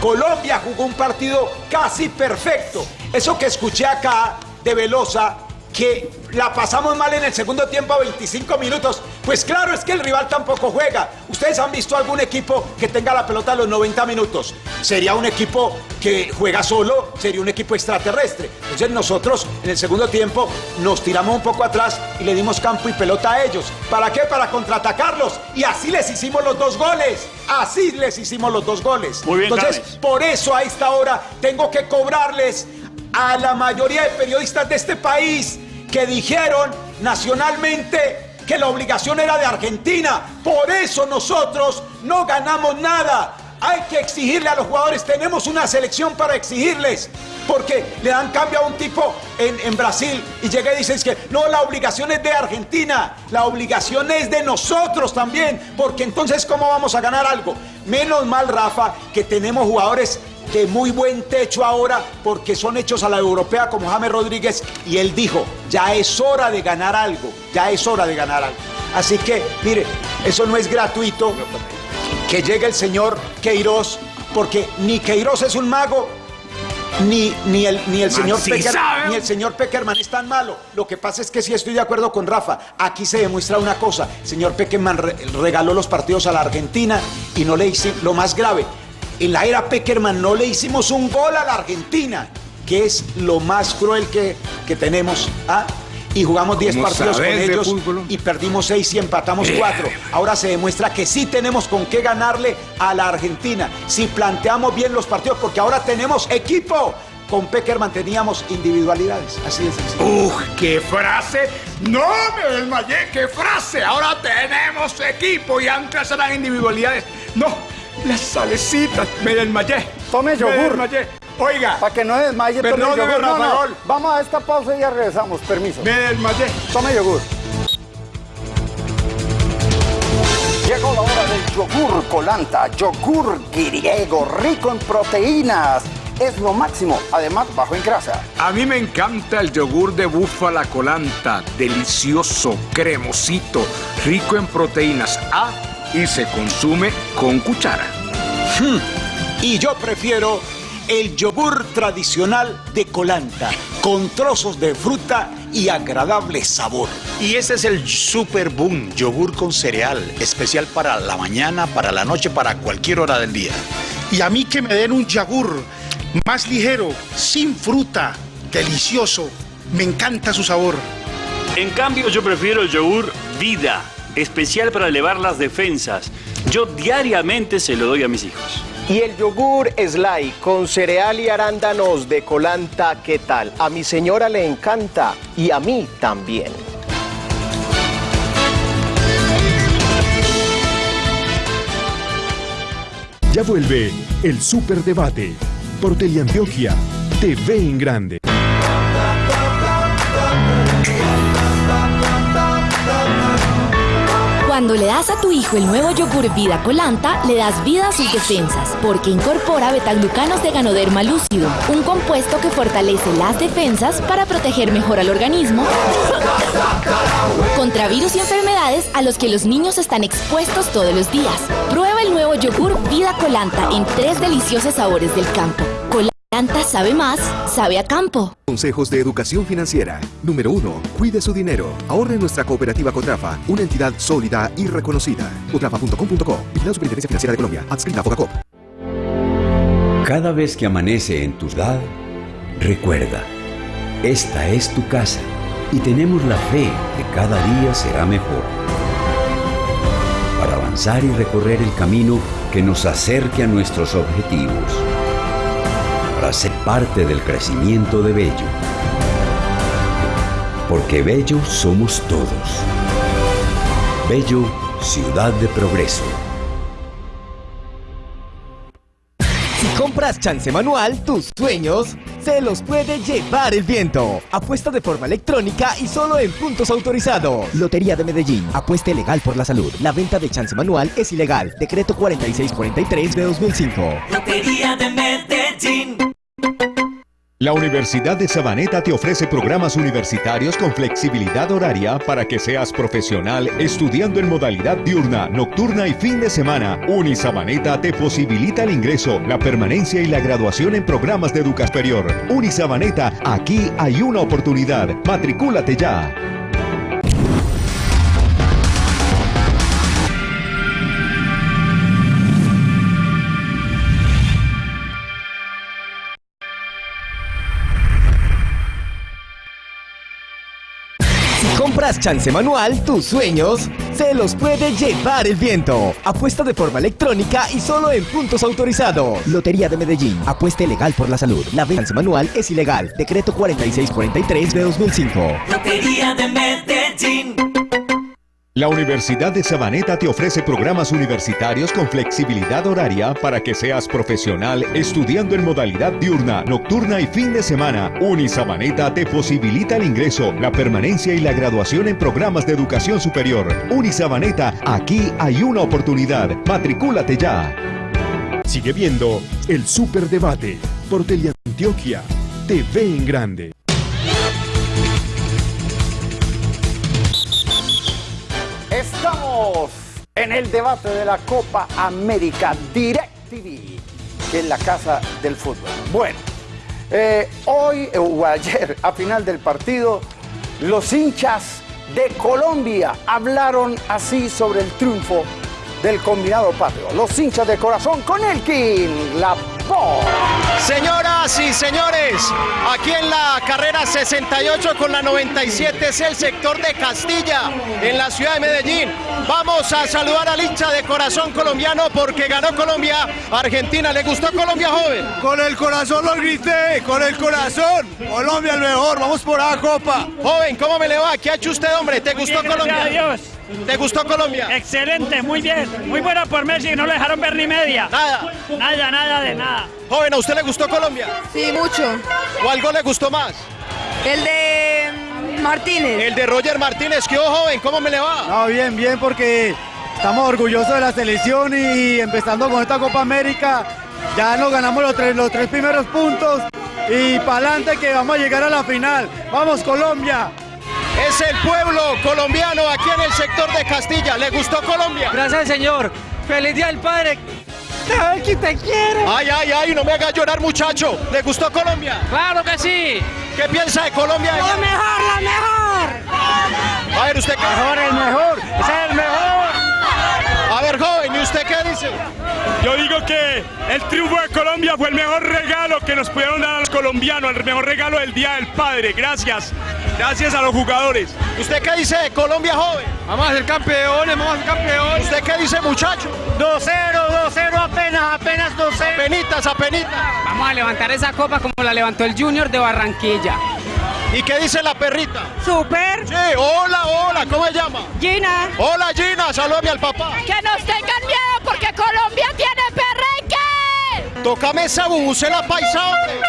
Colombia jugó un partido casi perfecto. Eso que escuché acá de Velosa, que la pasamos mal en el segundo tiempo a 25 minutos. Pues claro, es que el rival tampoco juega. ¿Ustedes han visto algún equipo que tenga la pelota a los 90 minutos? Sería un equipo que juega solo, sería un equipo extraterrestre. Entonces nosotros en el segundo tiempo nos tiramos un poco atrás y le dimos campo y pelota a ellos. ¿Para qué? Para contraatacarlos. Y así les hicimos los dos goles. Así les hicimos los dos goles. Muy bien, Entonces, James. por eso a esta hora tengo que cobrarles a la mayoría de periodistas de este país que dijeron nacionalmente que la obligación era de Argentina. Por eso nosotros no ganamos nada. Hay que exigirle a los jugadores, tenemos una selección para exigirles, porque le dan cambio a un tipo en, en Brasil y llega y dice que no, la obligación es de Argentina, la obligación es de nosotros también, porque entonces ¿cómo vamos a ganar algo? Menos mal, Rafa, que tenemos jugadores de muy buen techo ahora porque son hechos a la europea como James Rodríguez y él dijo, ya es hora de ganar algo, ya es hora de ganar algo. Así que, mire, eso no es gratuito que llegue el señor Queiroz, porque ni Queiroz es un mago, Ni, ni el, ni el señor sí Pecker- sabe. ni el señor Peckerman es tan malo. Lo que pasa es que sí estoy de acuerdo con Rafa. Aquí se demuestra una cosa. El señor Peckerman re- regaló los partidos a la Argentina y no le hicimos lo más grave. En la era Peckerman no le hicimos un gol a la Argentina, que es lo más cruel que, que tenemos. ¿ah? Y jugamos 10 ¿Cómo partidos con ellos fútbol? y perdimos 6 y empatamos 4. Ahora se demuestra que sí tenemos con qué ganarle a la Argentina. Si planteamos bien los partidos, porque ahora tenemos equipo. Con Peckerman teníamos individualidades. Así sencillo. ¡Uf! ¡Qué frase! ¡No me desmayé! ¡Qué frase! Ahora tenemos equipo y antes eran individualidades. ¡No! Las salecitas. Me desmayé. Tome Me yogur. desmayé. Oiga. Para que no desmaye, tome yogur. No, no. Gol. Vamos a esta pausa y ya regresamos. Permiso. Me desmayé. Tome yogur. Llegó la hora del yogur colanta, yogur griego, rico en proteínas. Es lo máximo, además bajo en grasa. A mí me encanta el yogur de búfala colanta. Delicioso, cremosito, rico en proteínas A y se consume con cuchara. Y yo prefiero el yogur tradicional de Colanta, con trozos de fruta y agradable sabor. Y ese es el Super Boom, yogur con cereal, especial para la mañana, para la noche, para cualquier hora del día. Y a mí que me den un yogur más ligero, sin fruta, delicioso. Me encanta su sabor. En cambio, yo prefiero el yogur Vida, especial para elevar las defensas. Yo diariamente se lo doy a mis hijos. Y el yogur Sly con cereal y arándanos de Colanta, ¿qué tal? A mi señora le encanta y a mí también. Ya vuelve el Superdebate por Teleantioquia TV en Grande. Cuando le das a tu hijo el nuevo yogur Vida Colanta, le das vida a sus defensas, porque incorpora betaglucanos de ganoderma lúcido, un compuesto que fortalece las defensas para proteger mejor al organismo contra virus y enfermedades a los que los niños están expuestos todos los días. Prueba el nuevo yogur Vida Colanta en tres deliciosos sabores del campo. Sabe más, sabe a campo. Consejos de educación financiera. Número 1. Cuide su dinero. Ahorre en nuestra cooperativa Cotrafa, una entidad sólida y reconocida. Cotrafa.com.co. Vigilada Superintendencia Financiera de Colombia. Adscrita a Fogacop. Cada vez que amanece en tu ciudad, recuerda, esta es tu casa y tenemos la fe que cada día será mejor. Para avanzar y recorrer el camino que nos acerque a nuestros objetivos. Para ser parte del crecimiento de Bello. Porque Bello somos todos. Bello, ciudad de progreso. Compras chance manual, tus sueños se los puede llevar el viento. Apuesta de forma electrónica y solo en puntos autorizados. Lotería de Medellín. Apueste legal por la salud. La venta de chance manual es ilegal. Decreto 4643 de 2005. Lotería de Medellín. La Universidad de Sabaneta te ofrece programas universitarios con flexibilidad horaria para que seas profesional estudiando en modalidad diurna, nocturna y fin de semana. Unisabaneta te posibilita el ingreso, la permanencia y la graduación en programas de educación superior. Unisabaneta, aquí hay una oportunidad. Matricúlate ya. Compras chance manual, tus sueños se los puede llevar el viento. Apuesta de forma electrónica y solo en puntos autorizados. Lotería de Medellín. Apueste legal por la salud. La chance manual es ilegal. Decreto 4643 de 2005. Lotería de Medellín. La Universidad de Sabaneta te ofrece programas universitarios con flexibilidad horaria para que seas profesional estudiando en modalidad diurna, nocturna y fin de semana. Unisabaneta te posibilita el ingreso, la permanencia y la graduación en programas de educación superior. Unisabaneta, aquí hay una oportunidad. Matricúlate ya. Sigue viendo el Superdebate por Teleantioquia TV en Grande. En el debate de la Copa América DirecTV, que es la casa del fútbol. Bueno, Eh, hoy eh, o ayer, a final del partido, los hinchas de Colombia hablaron así sobre el triunfo del combinado patrio. Los hinchas de corazón con Elkin, la Señoras y señores, aquí en la carrera 68 con la 97 es el sector de Castilla, en la ciudad de Medellín. Vamos a saludar al hincha de corazón colombiano porque ganó Colombia. Argentina, ¿le gustó Colombia, joven? Con el corazón lo grité, con el corazón. Colombia el mejor, vamos por la copa. Joven, ¿cómo me le va? ¿Qué ha hecho usted, hombre? ¿Te gustó Colombia? Adiós. ¿Te gustó Colombia? Excelente, muy bien. Muy bueno por Messi, no le dejaron ver ni media. Nada. Nada, nada de nada. Joven, ¿a usted le gustó Colombia? Sí, mucho. ¿O algo le gustó más? El de mm, Martínez. El de Roger Martínez, ¿qué joven? ¿Cómo me le va? No, bien, bien, porque estamos orgullosos de la selección y empezando con esta Copa América, ya nos ganamos los tres, los tres primeros puntos y para adelante que vamos a llegar a la final. ¡Vamos, Colombia! Es el pueblo colombiano aquí en el sector de Castilla. ¿Le gustó Colombia? Gracias, señor. Feliz Día del Padre. Aquí te quiero. Ay, ay, ay, no me haga llorar, muchacho. ¿Le gustó Colombia? Claro que sí. ¿Qué piensa de Colombia? La mejor, la mejor. A ver, ¿usted qué? Mejor, el mejor. Es el mejor. A ver, joven, ¿y usted qué dice? Yo digo que el triunfo de Colombia fue el mejor regalo que nos pudieron dar a los colombianos, el mejor regalo del Día del Padre. Gracias. Gracias a los jugadores. ¿Usted qué dice de Colombia, joven? Vamos a ser campeones, vamos a ser campeones. ¿Usted qué dice, muchacho? 2-0, 2-0 apenas, apenas 2-0. Apenitas, apenitas. Vamos a levantar esa copa como la levantó el Junior de Barranquilla. ¿Y qué dice la perrita? Super. Sí, hola, hola, ¿cómo se llama? Gina. Hola, Gina, salúdame al papá. Que nos tengan miedo porque Colombia tiene perrenque. Tócame esa bubucela paisa, hombre.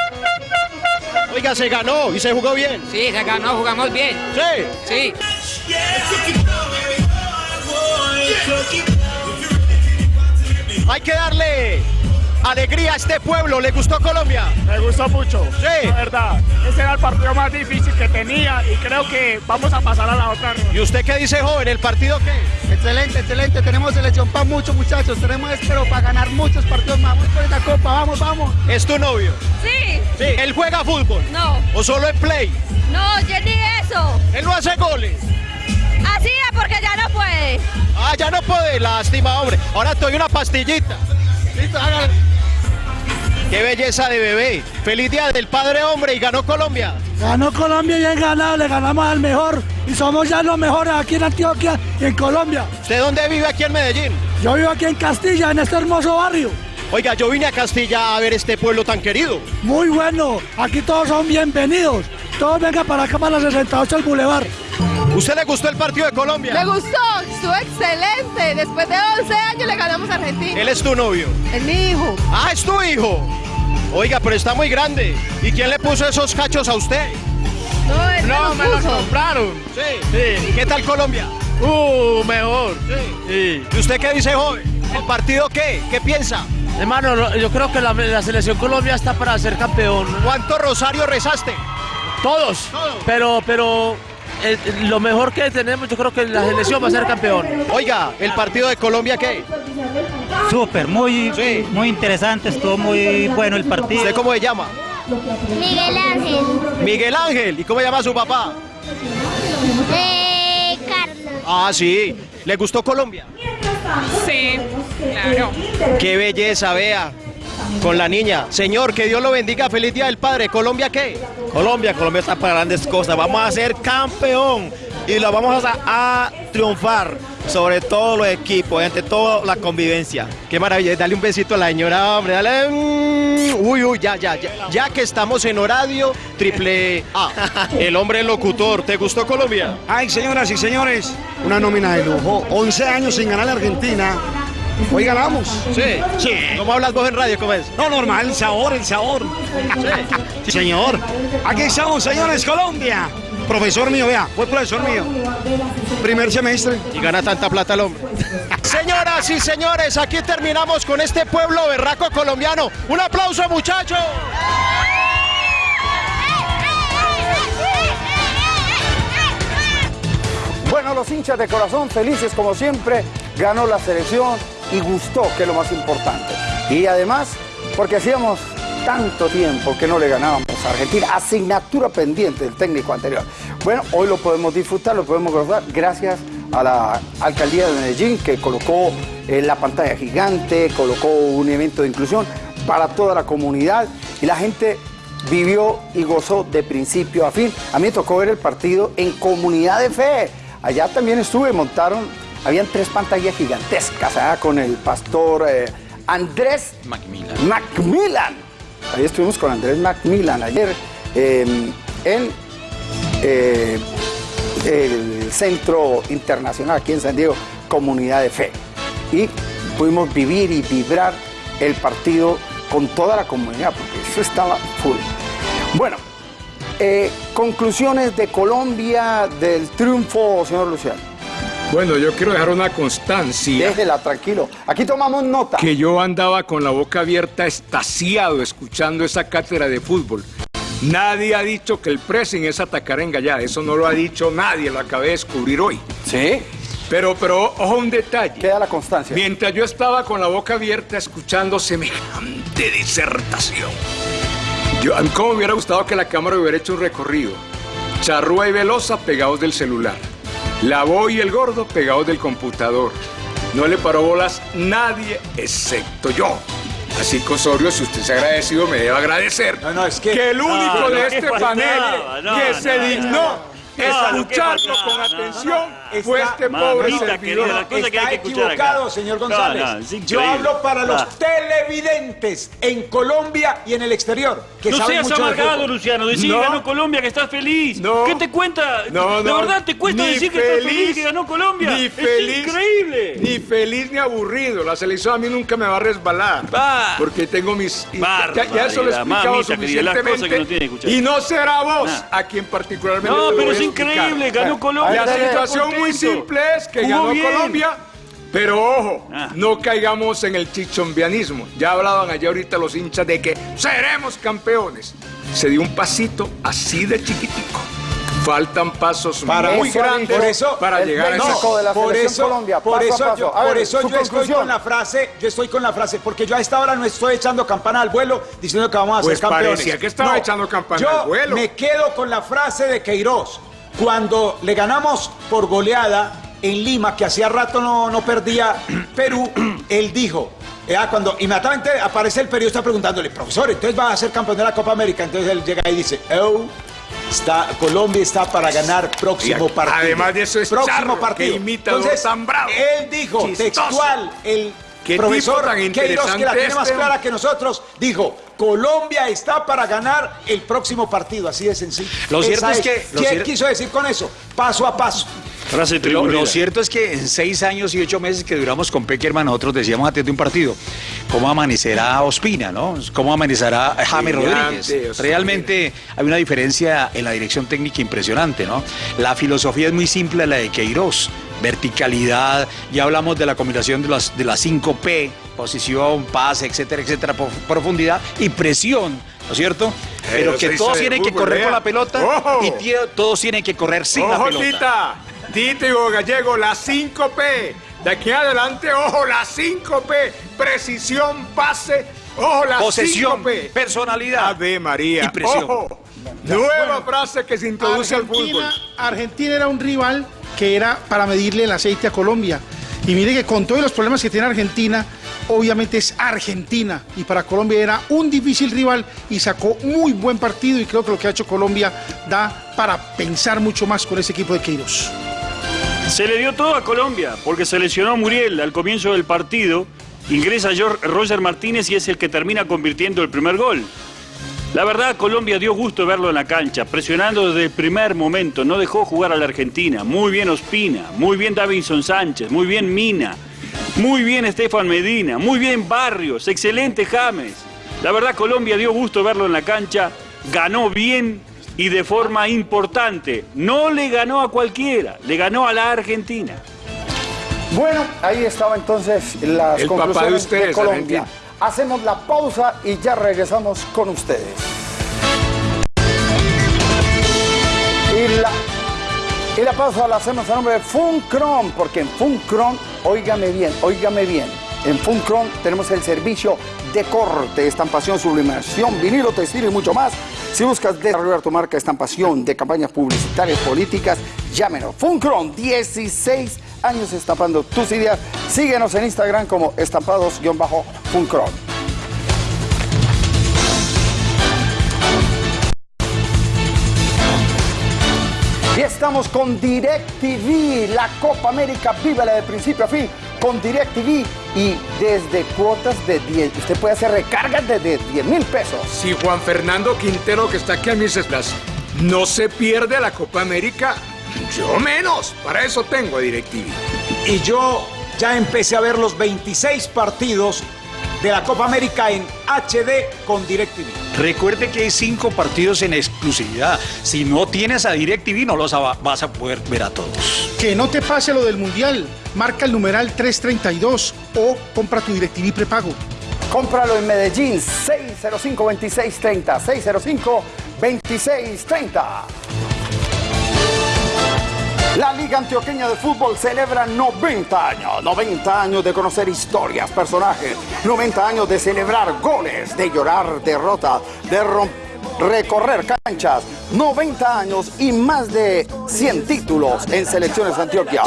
Oiga, se ganó y se jugó bien. Sí, se ganó, jugamos bien. Sí. Sí. Hay que darle alegría a este pueblo. ¿Le gustó Colombia? Me gustó mucho. Sí. La verdad. Ese era el partido más difícil que tenía y creo que vamos a pasar a la otra. ¿Y usted qué dice, joven? ¿El partido qué? Excelente, excelente. Tenemos selección para muchos muchachos. Tenemos espero para ganar muchos partidos más. Vamos por esta copa, vamos, vamos. ¿Es tu novio? Sí. Sí. ¿Él juega fútbol? No. ¿O solo en play? No, yo ni eso. ¿Él no hace goles? Hacía porque ya no puede. Ah, ya no puede, lástima, hombre. Ahora te doy una pastillita. Listo, hágale. Qué belleza de bebé. Feliz día del padre hombre y ganó Colombia. Ganó Colombia y bien ganado, le ganamos al mejor y somos ya los mejores aquí en Antioquia y en Colombia. ¿Usted dónde vive aquí en Medellín? Yo vivo aquí en Castilla, en este hermoso barrio. Oiga, yo vine a Castilla a ver este pueblo tan querido. Muy bueno, aquí todos son bienvenidos. Todos vengan para acá para la 68 al Boulevard. ¿Usted le gustó el partido de Colombia? Me gustó, estuvo excelente. Después de 11 años le ganamos a Argentina. Él es tu novio. Es mi hijo. Ah, es tu hijo. Oiga, pero está muy grande. ¿Y quién le puso esos cachos a usted? No, él No, me me los compraron. Sí. Sí. ¿Qué tal Colombia? Uh, mejor. Sí. ¿Y usted qué dice, joven? ¿El partido qué? ¿Qué piensa? Hermano, yo creo que la, la selección Colombia está para ser campeón. ¿Cuánto rosario rezaste? Todos. Todos. Pero, pero eh, lo mejor que tenemos, yo creo que la selección va a ser campeón. Oiga, ¿el partido de Colombia qué? Súper, muy, Sí. muy interesante, estuvo muy bueno el partido. ¿Usted cómo se llama? Miguel Ángel. Miguel Ángel. ¿Y cómo se llama su papá? Eh, Carlos. Ah, sí. ¿Le gustó Colombia? Sí, claro. Qué belleza, vea. Con la niña. Señor, que Dios lo bendiga. Feliz Día del Padre. ¿Colombia qué? Colombia, Colombia está para grandes cosas. Vamos a ser campeón y lo vamos a, a triunfar sobre todos los equipos, entre toda la convivencia. Qué maravilla. Dale un besito a la señora, hombre. Dale. mm, Uy, uy, ya, ya, ya. Ya que estamos en horario triple A. El hombre locutor. ¿Te gustó Colombia? Ay, señoras y señores, una nómina de lujo. 11 años sin ganar a Argentina. Hoy ganamos. Sí. Sí. ¿Cómo hablas vos en radio? ¿Cómo es? No, normal, el sabor, el sabor. Sí, señor. Aquí estamos, señores, Colombia. Profesor mío, vea, fue profesor mío. Primer semestre. Y gana tanta plata el hombre. Señoras y señores, aquí terminamos con este pueblo berraco colombiano. Un aplauso, muchachos. Bueno, los hinchas de corazón felices como siempre, ganó la selección y gustó, que es lo más importante. Y además, porque hacíamos tanto tiempo que no le ganábamos a Argentina, asignatura pendiente del técnico anterior. Bueno, hoy lo podemos disfrutar, lo podemos gozar gracias a la alcaldía de Medellín que colocó eh, la pantalla gigante, colocó un evento de inclusión para toda la comunidad y la gente vivió y gozó de principio a fin. A mí me tocó ver el partido en comunidad de fe. Allá también estuve, montaron, habían tres pantallas gigantescas allá con el pastor eh, Andrés Macmillan. Macmillan. Ahí estuvimos con Andrés Macmillan ayer eh, en eh, el Centro Internacional aquí en San Diego, Comunidad de Fe. Y pudimos vivir y vibrar el partido con toda la comunidad, porque eso estaba full. Bueno, conclusiones de Colombia del triunfo, señor Luciano. Bueno, yo quiero dejar una constancia. Déjela, tranquilo. Aquí tomamos nota. Que yo andaba con la boca abierta, estasiado, escuchando esa cátedra de fútbol. Nadie ha dicho que el pressing es atacar en. Eso no lo ha dicho nadie, lo acabé de descubrir hoy. ¿Sí? Pero, pero, ojo un detalle. Queda la constancia. Mientras yo estaba con la boca abierta escuchando semejante disertación. Yo, a mí cómo me hubiera gustado que la cámara hubiera hecho un recorrido. Charrúa y Velosa pegados del celular. La Boy y el Gordo pegados del computador. No le paró bolas nadie excepto yo. Así que Osorio, si usted se ha agradecido, me debe agradecer. No, no, es que... el único No, de este panel que se dignó no, no, ¿qué escucharlo con atención Está- este pobre servidor. la cosa que Está hay que escuchar acá. equivocado, señor González. No, no, es Yo hablo para los Ah. televidentes en Colombia y en el exterior, que No saben seas mucho amargado. Luciano. Decí No. que ganó Colombia, que estás feliz. ¿Qué te cuenta? No, ¿De verdad te cuesta ni decir que estás feliz que ganó Colombia? Ni es increíble. Ni feliz ni aburrido. La selección a mí nunca me va a resbalar. Porque tengo mis. ya, ya eso lo he explicado mamita querida, que suficientemente. y no será vos Nah. a quien particularmente. No, pero es increíble, ganó Colombia. La situación. Muy simple es que ganó bien. Colombia. Pero ojo, Ah. no caigamos en el chichombianismo. Ya hablaban allá ahorita los hinchas de que seremos campeones. Se dio un pasito así de chiquitico. Faltan pasos Para muy Eso grandes Por eso, para llegar a de la por eso, Colombia, por paso a eso, paso. yo, A por ver, eso yo estoy con la frase, yo estoy con la frase, porque yo a esta hora no estoy echando campana al vuelo diciendo que vamos a Pues ser campeones. parecía que estaba echando campana yo al vuelo. me quedo con la frase de Queiroz. Cuando le ganamos por goleada en Lima, que hacía rato no, no perdía Perú, él dijo, eh, ah, cuando inmediatamente aparece el periodista preguntándole, profesor, entonces va a ser campeón de la Copa América. Entonces él llega y dice, oh, está, Colombia está para ganar próximo partido. además de eso es próximo charro, partido. que imitador Entonces, tan bravo. él dijo Chistoso. textual, el Qué profesor tan Queiroz, que la tiene más este, clara que nosotros, dijo, Colombia está para ganar el próximo partido, así de sencillo. Lo cierto es que- ¿Qué cier- quiso decir con eso? Paso a paso. Frase Lo, cierto es que en seis años y ocho meses que duramos con Peckerman, nosotros decíamos antes de un partido, ¿cómo amanecerá Ospina, no? ¿Cómo amanecerá James Rodríguez? Ospina. Realmente hay una diferencia en la dirección técnica impresionante, ¿no? La filosofía es muy simple, la de Queiroz. Verticalidad, ya hablamos de la combinación de las, de las 5 P, posición, pase, etcétera, etcétera, prof- profundidad y presión, ¿no es cierto? Pero Pero que todos tienen que correr con la pelota ¡Ojo! y todos tienen que correr sin la pelota. Tita. Hugo Gallego, la 5P. De aquí en adelante, ojo, la 5P. Precisión, pase. Ojo, la Posesión, 5P. personalidad. Ave María. Y presión. Ojo. Nueva frase que se introduce al fútbol. Argentina, Argentina era un rival que era para medirle el aceite a Colombia. Y mire que con todos los problemas que tiene Argentina, obviamente es Argentina. Y para Colombia era un difícil rival y sacó muy buen partido. Y creo que lo que ha hecho Colombia da para pensar mucho más con ese equipo de Queiroz. Se le dio todo a Colombia, porque se lesionó Muriel al comienzo del partido, ingresa Roger Martínez y es el que termina convirtiendo el primer gol. La verdad, Colombia dio gusto verlo en la cancha, presionando desde el primer momento, no dejó jugar a la Argentina. Muy bien Ospina, muy bien Davinson Sánchez, muy bien Mina, muy bien Estefan Medina, muy bien Barrios, excelente James. La verdad, Colombia dio gusto verlo en la cancha, ganó bien y de forma importante. No le ganó a cualquiera, le ganó a la Argentina. Bueno, ahí estaba entonces las El papá de conclusiones ustedes, Colombia. Argentina. Hacemos la pausa y ya regresamos con ustedes. Y la, y la pausa la hacemos a nombre de Funcron, porque en Funcron, óigame bien, óigame bien, en Funcron tenemos el servicio de corte, estampación, sublimación, vinilo, textil y mucho más. Si buscas desarrollar tu marca, estampación de campañas publicitarias, políticas, llámenos. Funcron, 16 años estampando tus ideas. Síguenos en Instagram como estampados-funcron. Y estamos con DirecTV, la Copa América, vívela de principio a fin con DirecTV y desde cuotas de 10. Usted puede hacer recargas desde 10 mil pesos. Si Juan Fernando Quintero, que está aquí a mis espaldas, no se pierde la Copa América, yo menos. Para eso tengo a DirecTV. Y yo ya empecé a ver los 26 partidos de la Copa América en HD con DirecTV. Recuerde que hay cinco partidos en exclusividad. Si no tienes a DirecTV, no los va- vas a poder ver a todos. Que no te pase lo del Mundial. Marca el numeral 332 o compra tu DirecTV prepago. Cómpralo en Medellín, 605-2630, 605-2630. La Liga Antioqueña de Fútbol celebra 90 años, 90 años de conocer historias, personajes, 90 años de celebrar goles, de llorar derrotas, de recorrer canchas, 90 años y más de 100 títulos en selecciones de Antioquia.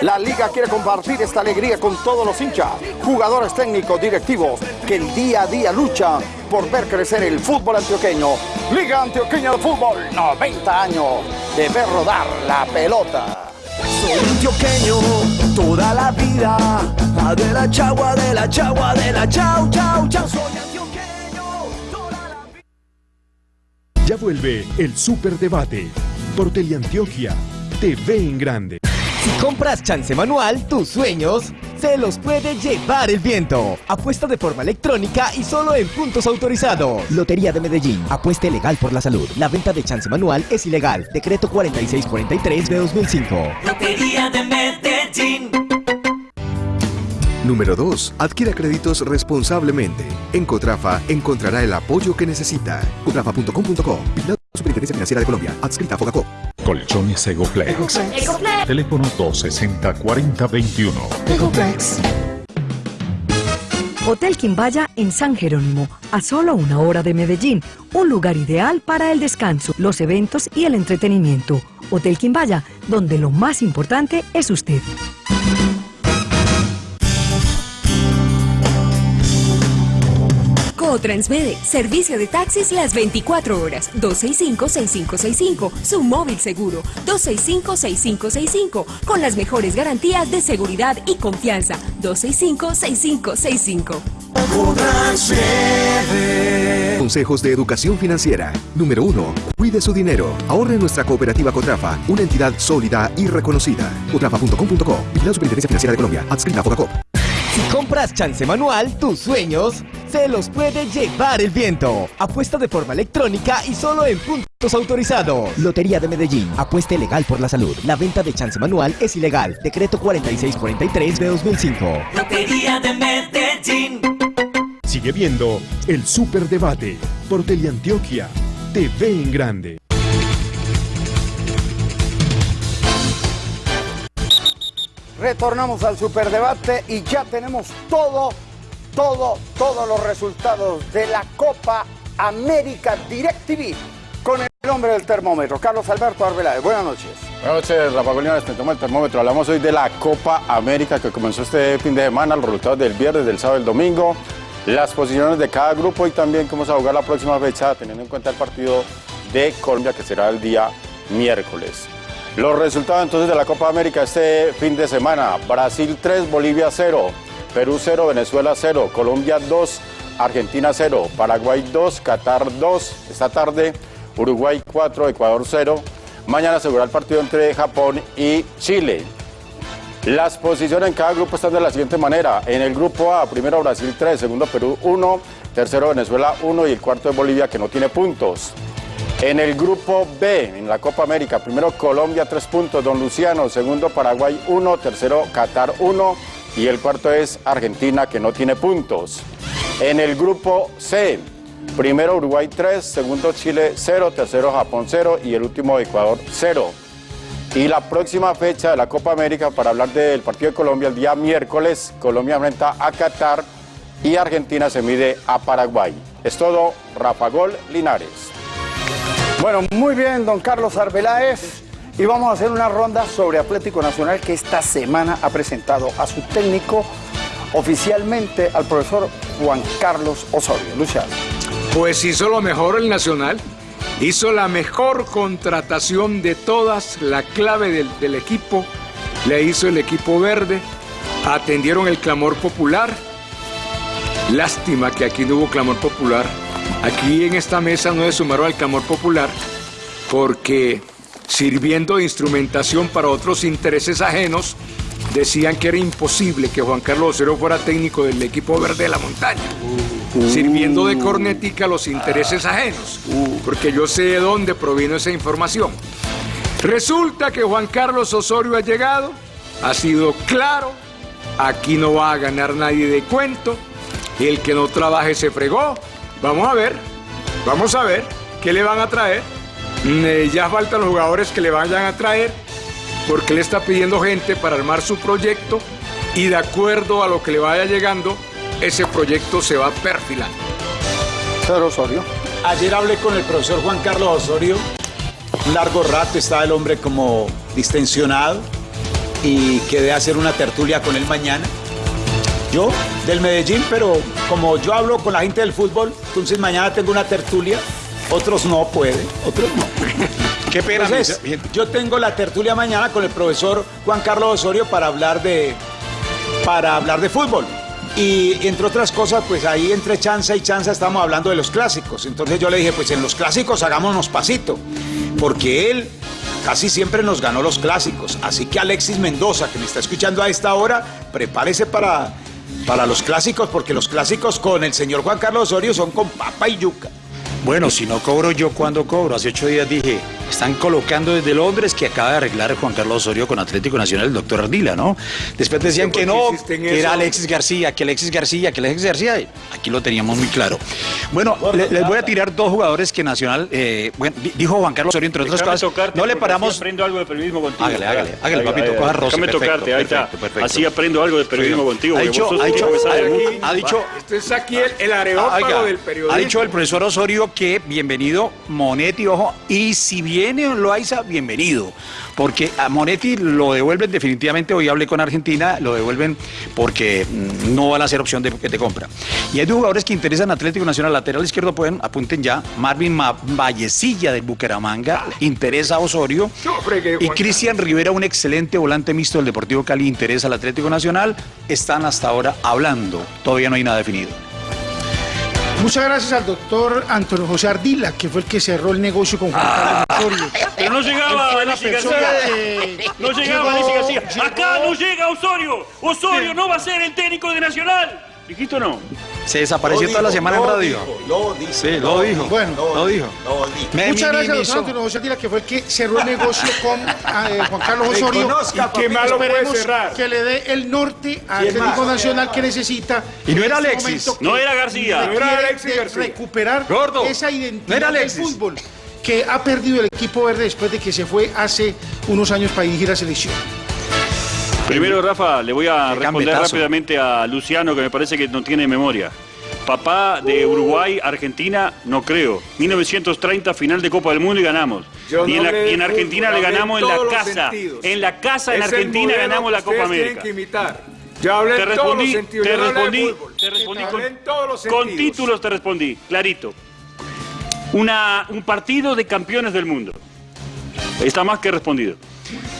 La liga quiere compartir esta alegría con todos los hinchas, jugadores técnicos, directivos, que el día a día luchan por ver crecer el fútbol antioqueño. Liga Antioqueña de Fútbol, 90 años de ver rodar la pelota. Soy antioqueño toda la vida. De la chagua, de la chagua, de la chau, chau, chau. Soy Ya vuelve el Superdebate por Teleantioquia, TV en grande. Si compras chance manual, tus sueños se los puede llevar el viento. Apuesta de forma electrónica y solo en puntos autorizados. Lotería de Medellín. Apueste legal por la salud. La venta de chance manual es ilegal. Decreto 4643 de 2005. Lotería de Medellín. Número 2. Adquiera créditos responsablemente. En Cotrafa encontrará el apoyo que necesita. Cotrafa.com.co. Superintendencia Financiera de Colombia. Adscrita a Fogacop. Colchones Egoplex. Teléfono 260-4021. Hotel Quimbaya en San Jerónimo, a solo una hora de Medellín, un lugar ideal para el descanso, los eventos y el entretenimiento. Hotel Quimbaya, donde lo más importante es usted. Transmede, servicio de taxis las 24 horas, 265-6565, su móvil seguro, 265-6565, con las mejores garantías de seguridad y confianza, 265-6565. Consejos de educación financiera. Número 1. Cuide su dinero. Ahorre en nuestra cooperativa Cotrafa, una entidad sólida y reconocida. Cotrafa.com.co. Vigilado Superintendencia Financiera de Colombia. Adscrita a. Si compras chance manual, tus sueños se los puede llevar el viento. Apuesta de forma electrónica y solo en puntos autorizados. Lotería de Medellín. Apueste legal por la salud. La venta de chance manual es ilegal. Decreto 4643 de 2005. Lotería de Medellín. Sigue viendo el Superdebate por Teleantioquia, TV en grande. Retornamos al superdebate y ya tenemos todo, todo, todos los resultados de la Copa América DirecTV con el hombre del termómetro, Carlos Alberto Arbeláez. Buenas noches. Buenas noches, Rafa Golina, te toma el termómetro. Hablamos hoy de la Copa América que comenzó este fin de semana, los resultados del viernes, del sábado y del domingo, las posiciones de cada grupo y también cómo se va a jugar la próxima fecha, teniendo en cuenta el partido de Colombia que será el día miércoles. Los resultados entonces de la Copa América este fin de semana, Brasil 3, Bolivia 0, Perú 0, Venezuela 0, Colombia 2, Argentina 0, Paraguay 2, Qatar 2, esta tarde Uruguay 4, Ecuador 0. Mañana se jugará el partido entre Japón y Chile. Las posiciones en cada grupo están de la siguiente manera. En el grupo A, primero Brasil 3, segundo Perú 1, tercero Venezuela 1 y el cuarto es Bolivia que no tiene puntos. En el grupo B, en la Copa América, primero Colombia 3 puntos, Don Luciano, segundo Paraguay 1, tercero Qatar 1 y el cuarto es Argentina que no tiene puntos. En el grupo C, primero Uruguay 3, segundo Chile 0, tercero Japón 0 y el último Ecuador 0. Y la próxima fecha de la Copa América para hablar del partido de Colombia, el día miércoles, Colombia enfrenta a Qatar y Argentina se mide a Paraguay. Es todo, Rafa Gol Linares. Bueno, muy bien, don Carlos Arbeláez. Y vamos a hacer una ronda sobre Atlético Nacional que esta semana ha presentado a su técnico oficialmente al profesor Juan Carlos Osorio. Luciano. Pues hizo lo mejor el Nacional. Hizo la mejor contratación de todas, la clave del, del equipo. Le hizo el equipo verde. Atendieron el clamor popular. Lástima que aquí no hubo clamor popular. Aquí en esta mesa no se sumaron al clamor popular porque sirviendo de instrumentación para otros intereses ajenos, decían que era imposible que Juan Carlos Osorio fuera técnico del equipo verde de la montaña, sirviendo de cornetica a los intereses ajenos, porque yo sé de dónde provino esa información. Resulta que Juan Carlos Osorio ha llegado, ha sido claro, aquí no va a ganar nadie de cuento, el que no trabaje se fregó, vamos a ver, vamos a ver qué le van a traer. Mm, eh, ya faltan los jugadores que le vayan a traer porque le está pidiendo gente para armar su proyecto y de acuerdo a lo que le vaya llegando, ese proyecto se va perfilando. Pedro Osorio. Ayer hablé con el profesor Juan Carlos Osorio. Un largo rato estaba el hombre como distensionado y quedé a hacer una tertulia con él mañana. Yo, del Medellín, pero como yo hablo con la gente del fútbol, entonces mañana tengo una tertulia. Otros no pueden, otros no. Qué pena. Entonces, yo tengo la tertulia mañana con el profesor Juan Carlos Osorio para hablar de, para hablar de fútbol. Y entre otras cosas, pues ahí entre chanza y chanza estamos hablando de los clásicos. Entonces yo le dije, pues en los clásicos hagámonos pasito, porque él casi siempre nos ganó los clásicos. Así que Alexis Mendoza, que me está escuchando a esta hora, prepárese para, para los clásicos, porque los clásicos con el señor Juan Carlos Osorio son con papa y yuca. Bueno, si no cobro yo, ¿cuándo cobro? Hace ocho días dije, están colocando desde Londres que acaba de arreglar Juan Carlos Osorio con Atlético Nacional, el doctor Ardila, ¿no? Después decían ¿Por que no, que era? Alexis García, que Alexis García, que Alexis García. y Aquí lo teníamos muy claro. Bueno, le- les voy a tirar dos jugadores que Nacional, eh, bueno, di- dijo Juan Carlos Osorio, entre otras Déjame cosas, tocarte, no le paramos... así aprendo algo de periodismo contigo. Hágale, hágale, hágale, Ahí, papito, ahí, coja roce, Déjame perfecto, tocarte, ahí está. perfecto. Así aprendo algo de periodismo Sí. contigo. Ha dicho- ha dicho- ha- dicho- Esto es aquí el, el areópago del periodismo. Ha dicho el profesor Osorio que bienvenido Monetti, ojo, y si viene Loaiza, bienvenido, porque a Monetti lo devuelven definitivamente, hoy hablé con Argentina, lo devuelven porque mm, no van a ser opción de que te compra. Y hay dos jugadores que interesan Atlético Nacional, lateral izquierdo pueden, apunten ya, Marvin Ma- Vallecilla del Bucaramanga, interesa a Osorio, y Cristian Rivera, un excelente volante mixto del Deportivo Cali, interesa al Atlético Nacional, están hasta ahora hablando, todavía no hay nada definido. Muchas gracias al doctor Antonio José Ardila, que fue el que cerró el negocio con Juan Ah. Carlos Osorio. Pero no llegaba la que No llegaba llegó- García. Acá llegó- no llega Osorio. Osorio no va a ser el técnico de Nacional. ¿Dijiste o no? Se desapareció toda la semana en radio. Lo dijo. Sí, lo dijo. Bueno, lo dijo. Me Muchas gracias, minimizó. doctor Antonio José que fue el que cerró el negocio con ah, eh, Juan Carlos Osorio. Y que papito. más lo puede cerrar. Que le dé el norte al ¿Quién Atlético más? Nacional que necesita. Y no era este Alexis. No era García. No era Alexis de García. recuperar Gordo. esa No identidad era del fútbol que ha perdido el equipo verde después de que se fue hace unos años para dirigir la selección. Primero, Rafa, le voy a Qué responder rápidamente a Luciano, que me parece que no tiene memoria. Papá de Uruguay, Argentina, no creo. 1930, final de Copa del Mundo y ganamos. Yo y, en no la- hablé y en de Argentina le ganamos en la casa. En la casa en Es Argentina ganamos la Copa América. que imitar. Yo hablé Te en todos los respondí, sentidos. te respondí, fútbol. te respondí con, en todos los con títulos te respondí, clarito. Una, un partido de campeones del mundo. Está más que respondido.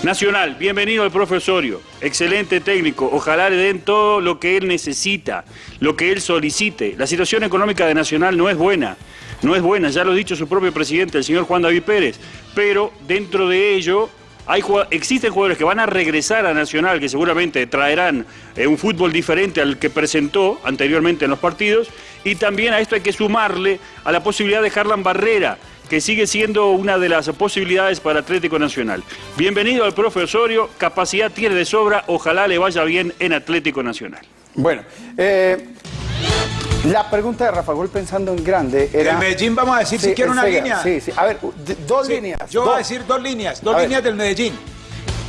Nacional, bienvenido al profesorio. Excelente técnico. Ojalá le den todo lo que él necesita, lo que él solicite. La situación económica de Nacional no es buena. No es buena, ya lo ha dicho su propio presidente, el señor Juan David Pérez. Pero dentro de ello existen jugadores que van a regresar a Nacional, que seguramente traerán eh, un fútbol diferente al que presentó anteriormente en los partidos. Y también a esto hay que sumarle a la posibilidad de Harlan Barrera, que sigue siendo una de las posibilidades para Atlético Nacional. Bienvenido al profe Osorio, capacidad tiene de sobra, ojalá le vaya bien en Atlético Nacional. Bueno, eh, la pregunta de Rafa Gol pensando en grande era... Del Medellín vamos a decir si quiere una línea. Sí, sí. A ver, dos Sí, líneas. Yo dos. voy a decir dos líneas, dos A ver. líneas del Medellín.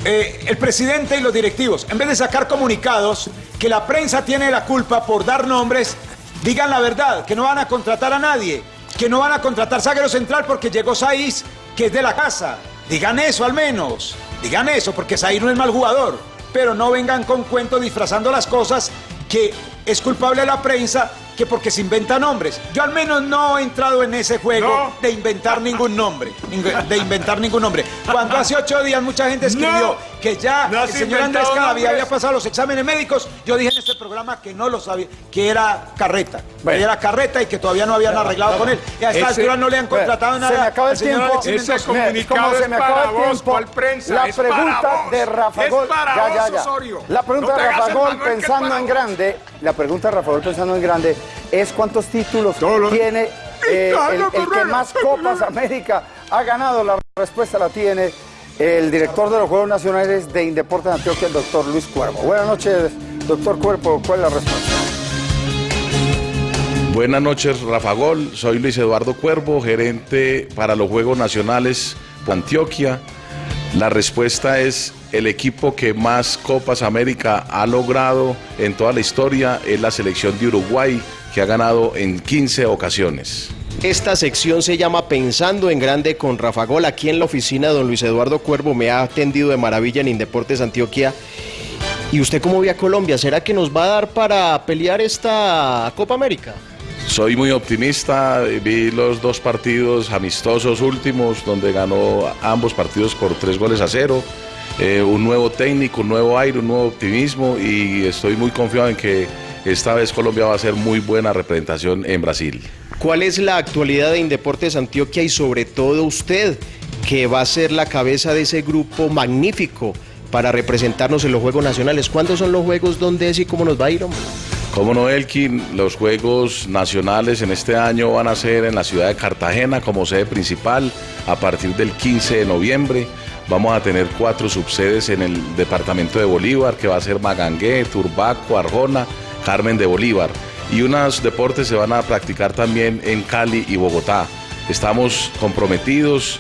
eh, el presidente y los directivos, en vez de sacar comunicados que la prensa tiene la culpa por dar nombres, digan la verdad, que no van a contratar a nadie, que no van a contratar zaguero central porque llegó Saiz, que es de la casa. Digan eso al menos, digan eso, porque Saiz no es mal jugador, pero no vengan con cuentos disfrazando las cosas que es culpable la prensa que porque se inventan nombres. Yo al menos no he entrado en ese juego de inventar ningún nombre. De inventar ningún nombre. Cuando hace ocho días mucha gente escribió que ya no el señor Andrés Cavia había pasado los exámenes médicos, yo dije en este programa que no lo sabía, que era carreta. Que era carreta y que todavía no habían arreglado con él. Y a esta Ese- altura no le han contratado Se nada. me acaba el al tiempo. Me- como se me acaba el tiempo, La pregunta de Rafa Gol. Ya, ya, ya. La pregunta de Rafa Gol pensando en grande. La pregunta de Rafa Gol pensando en grande es cuántos títulos tiene eh, el, el que más Copas América ha ganado. La respuesta la tiene el director de los Juegos Nacionales de Indeportes de Antioquia, el doctor Luis Cuervo. Buenas noches, doctor Cuervo. ¿Cuál es la respuesta? Buenas noches, Rafa Gol. Soy Luis Eduardo Cuervo, gerente para los Juegos Nacionales de Antioquia. La respuesta es el equipo que más Copas América ha logrado en toda la historia es la selección de Uruguay, que ha ganado en 15 ocasiones. Esta sección se llama Pensando en Grande con Rafa Gol. Aquí en la oficina, don Luis Eduardo Cuervo me ha atendido de maravilla en Indeportes Antioquia. ¿Y usted cómo ve a Colombia? ¿Será que nos va a dar para pelear esta Copa América? Soy muy optimista, vi los dos partidos amistosos últimos donde ganó ambos partidos por tres goles a cero. Eh, un nuevo técnico, un nuevo aire, un nuevo optimismo y estoy muy confiado en que esta vez Colombia va a hacer muy buena representación en Brasil. ¿Cuál es la actualidad de Indeportes Antioquia y sobre todo usted, que va a ser la cabeza de ese grupo magnífico para representarnos en los Juegos Nacionales? ¿Cuándo son los Juegos? ¿Dónde es y cómo nos va a ir, hombre? Como no, Elkin, los Juegos Nacionales en este año van a ser en la ciudad de Cartagena como sede principal a partir del 15 de noviembre. Vamos a tener cuatro subsedes en el departamento de Bolívar, que va a ser Magangué, Turbaco, Arjona, Carmen de Bolívar. Y unos deportes se van a practicar también en Cali y Bogotá. Estamos comprometidos,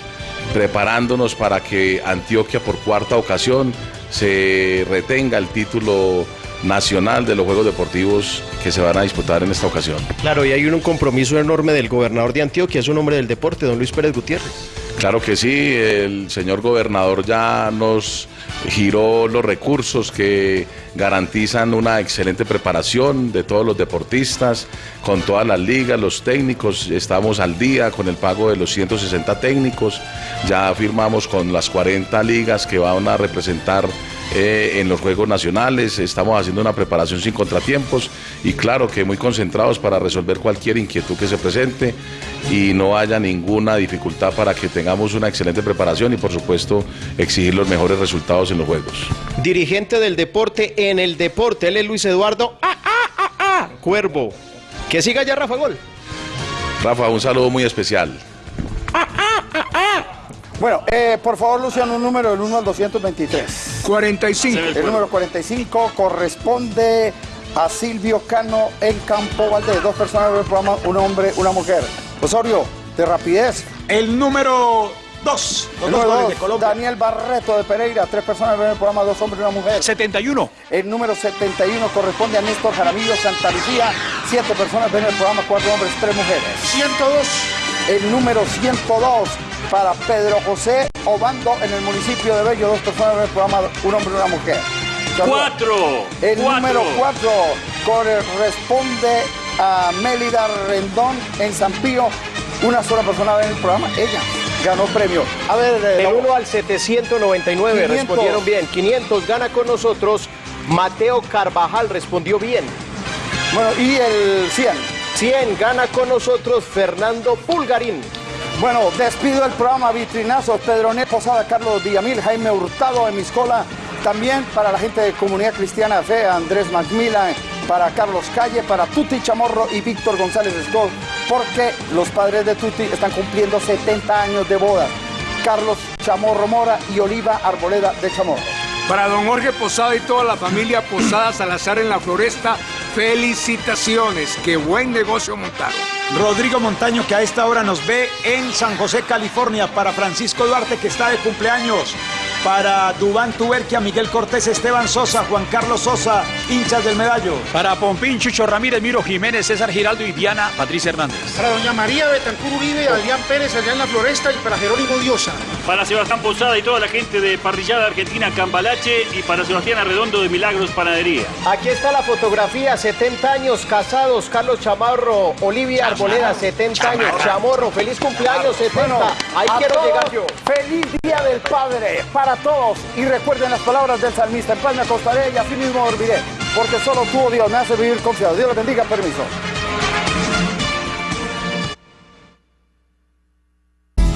preparándonos para que Antioquia por cuarta ocasión se retenga el título nacional de los Juegos Deportivos que se van a disputar en esta ocasión. Claro, y hay un compromiso enorme del gobernador de Antioquia, es un hombre del deporte, don Luis Pérez Gutiérrez. Claro que sí, el señor gobernador ya nos giró los recursos que garantizan una excelente preparación de todos los deportistas, con todas las ligas, los técnicos, estamos al día con el pago de los 160 técnicos, ya firmamos con las 40 ligas que van a representar eh, en los Juegos Nacionales, estamos haciendo una preparación sin contratiempos y claro que muy concentrados para resolver cualquier inquietud que se presente y no haya ninguna dificultad para que tengamos una excelente preparación y por supuesto exigir los mejores resultados en los Juegos. Dirigente del deporte en el deporte, él es Luis Eduardo ah, ah, ah, ah, Cuervo. Que siga ya Rafa Gol. Rafa, un saludo muy especial. Bueno, eh, por favor, Luciano, un número del 1 al 223. 45. El número 45 corresponde a Silvio Cano en Campo Valdés. Dos personas del programa, un hombre, una mujer. Osorio, de rapidez. El número 2. El número dos, Daniel Barreto de Pereira. Tres personas ven el programa, dos hombres y una mujer. 71. El número 71 corresponde a Néstor Jaramillo Santa Lucía. Siete personas ven el programa, cuatro hombres, tres mujeres. 102. El número 102 para Pedro José Obando en el municipio de Bello. Dos personas ven el programa, un hombre y una mujer. Cuatro. El Cuatro. número 4 corresponde a Mélida Rendón en San Pío. Una sola persona ve el programa, ella ganó premio. A ver, eh, Del la- 1 al 799 500. respondieron bien. 500 gana con nosotros. Mateo Carvajal respondió bien. Bueno, y el 100. 100 gana con nosotros Fernando Pulgarín. Bueno, despido el programa Vitrinazos, Pedro Posada, Carlos Villamil, Jaime Hurtado en Miscola. También para la gente de Comunidad Cristiana Fe, Andrés Macmillan, para Carlos Calle, para Tuti Chamorro y Víctor González Scott, porque los padres de Tuti están cumpliendo 70 años de boda. Carlos Chamorro Mora y Oliva Arboleda de Chamorro. Para don Jorge Posada y toda la familia Posada Salazar en la Floresta, felicitaciones. Qué buen negocio montaron. Rodrigo Montaño, que a esta hora nos ve en San José, California. Para Francisco Duarte, que está de cumpleaños. Para Dubán Tuberquia, Miguel Cortés, Esteban Sosa, Juan Carlos Sosa, hinchas del medallo. Para Pompín, Chucho Ramírez, Miro Jiménez, César Giraldo y Diana Patricia Hernández. Para doña María Betancur Uribe, Adrián Pérez allá en la Floresta y para Jerónimo Diosa. Para Sebastián Posada y toda la gente de Parrillada Argentina Cambalache y para Sebastián Arredondo de Milagros Panadería. Aquí está la fotografía, 70 años casados, Carlos Chamarro, Olivia Arboleda, 70 años, Chamorro, feliz cumpleaños, 70. Ahí quiero todos, llegar yo. Feliz Día del Padre para todos. Y recuerden las palabras del salmista. En paz me acostaré y así mismo dormiré. Porque solo tú, oh Dios, me hace vivir confiado. Dios les bendiga. Permiso.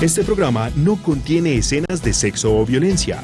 Este programa no contiene escenas de sexo o violencia.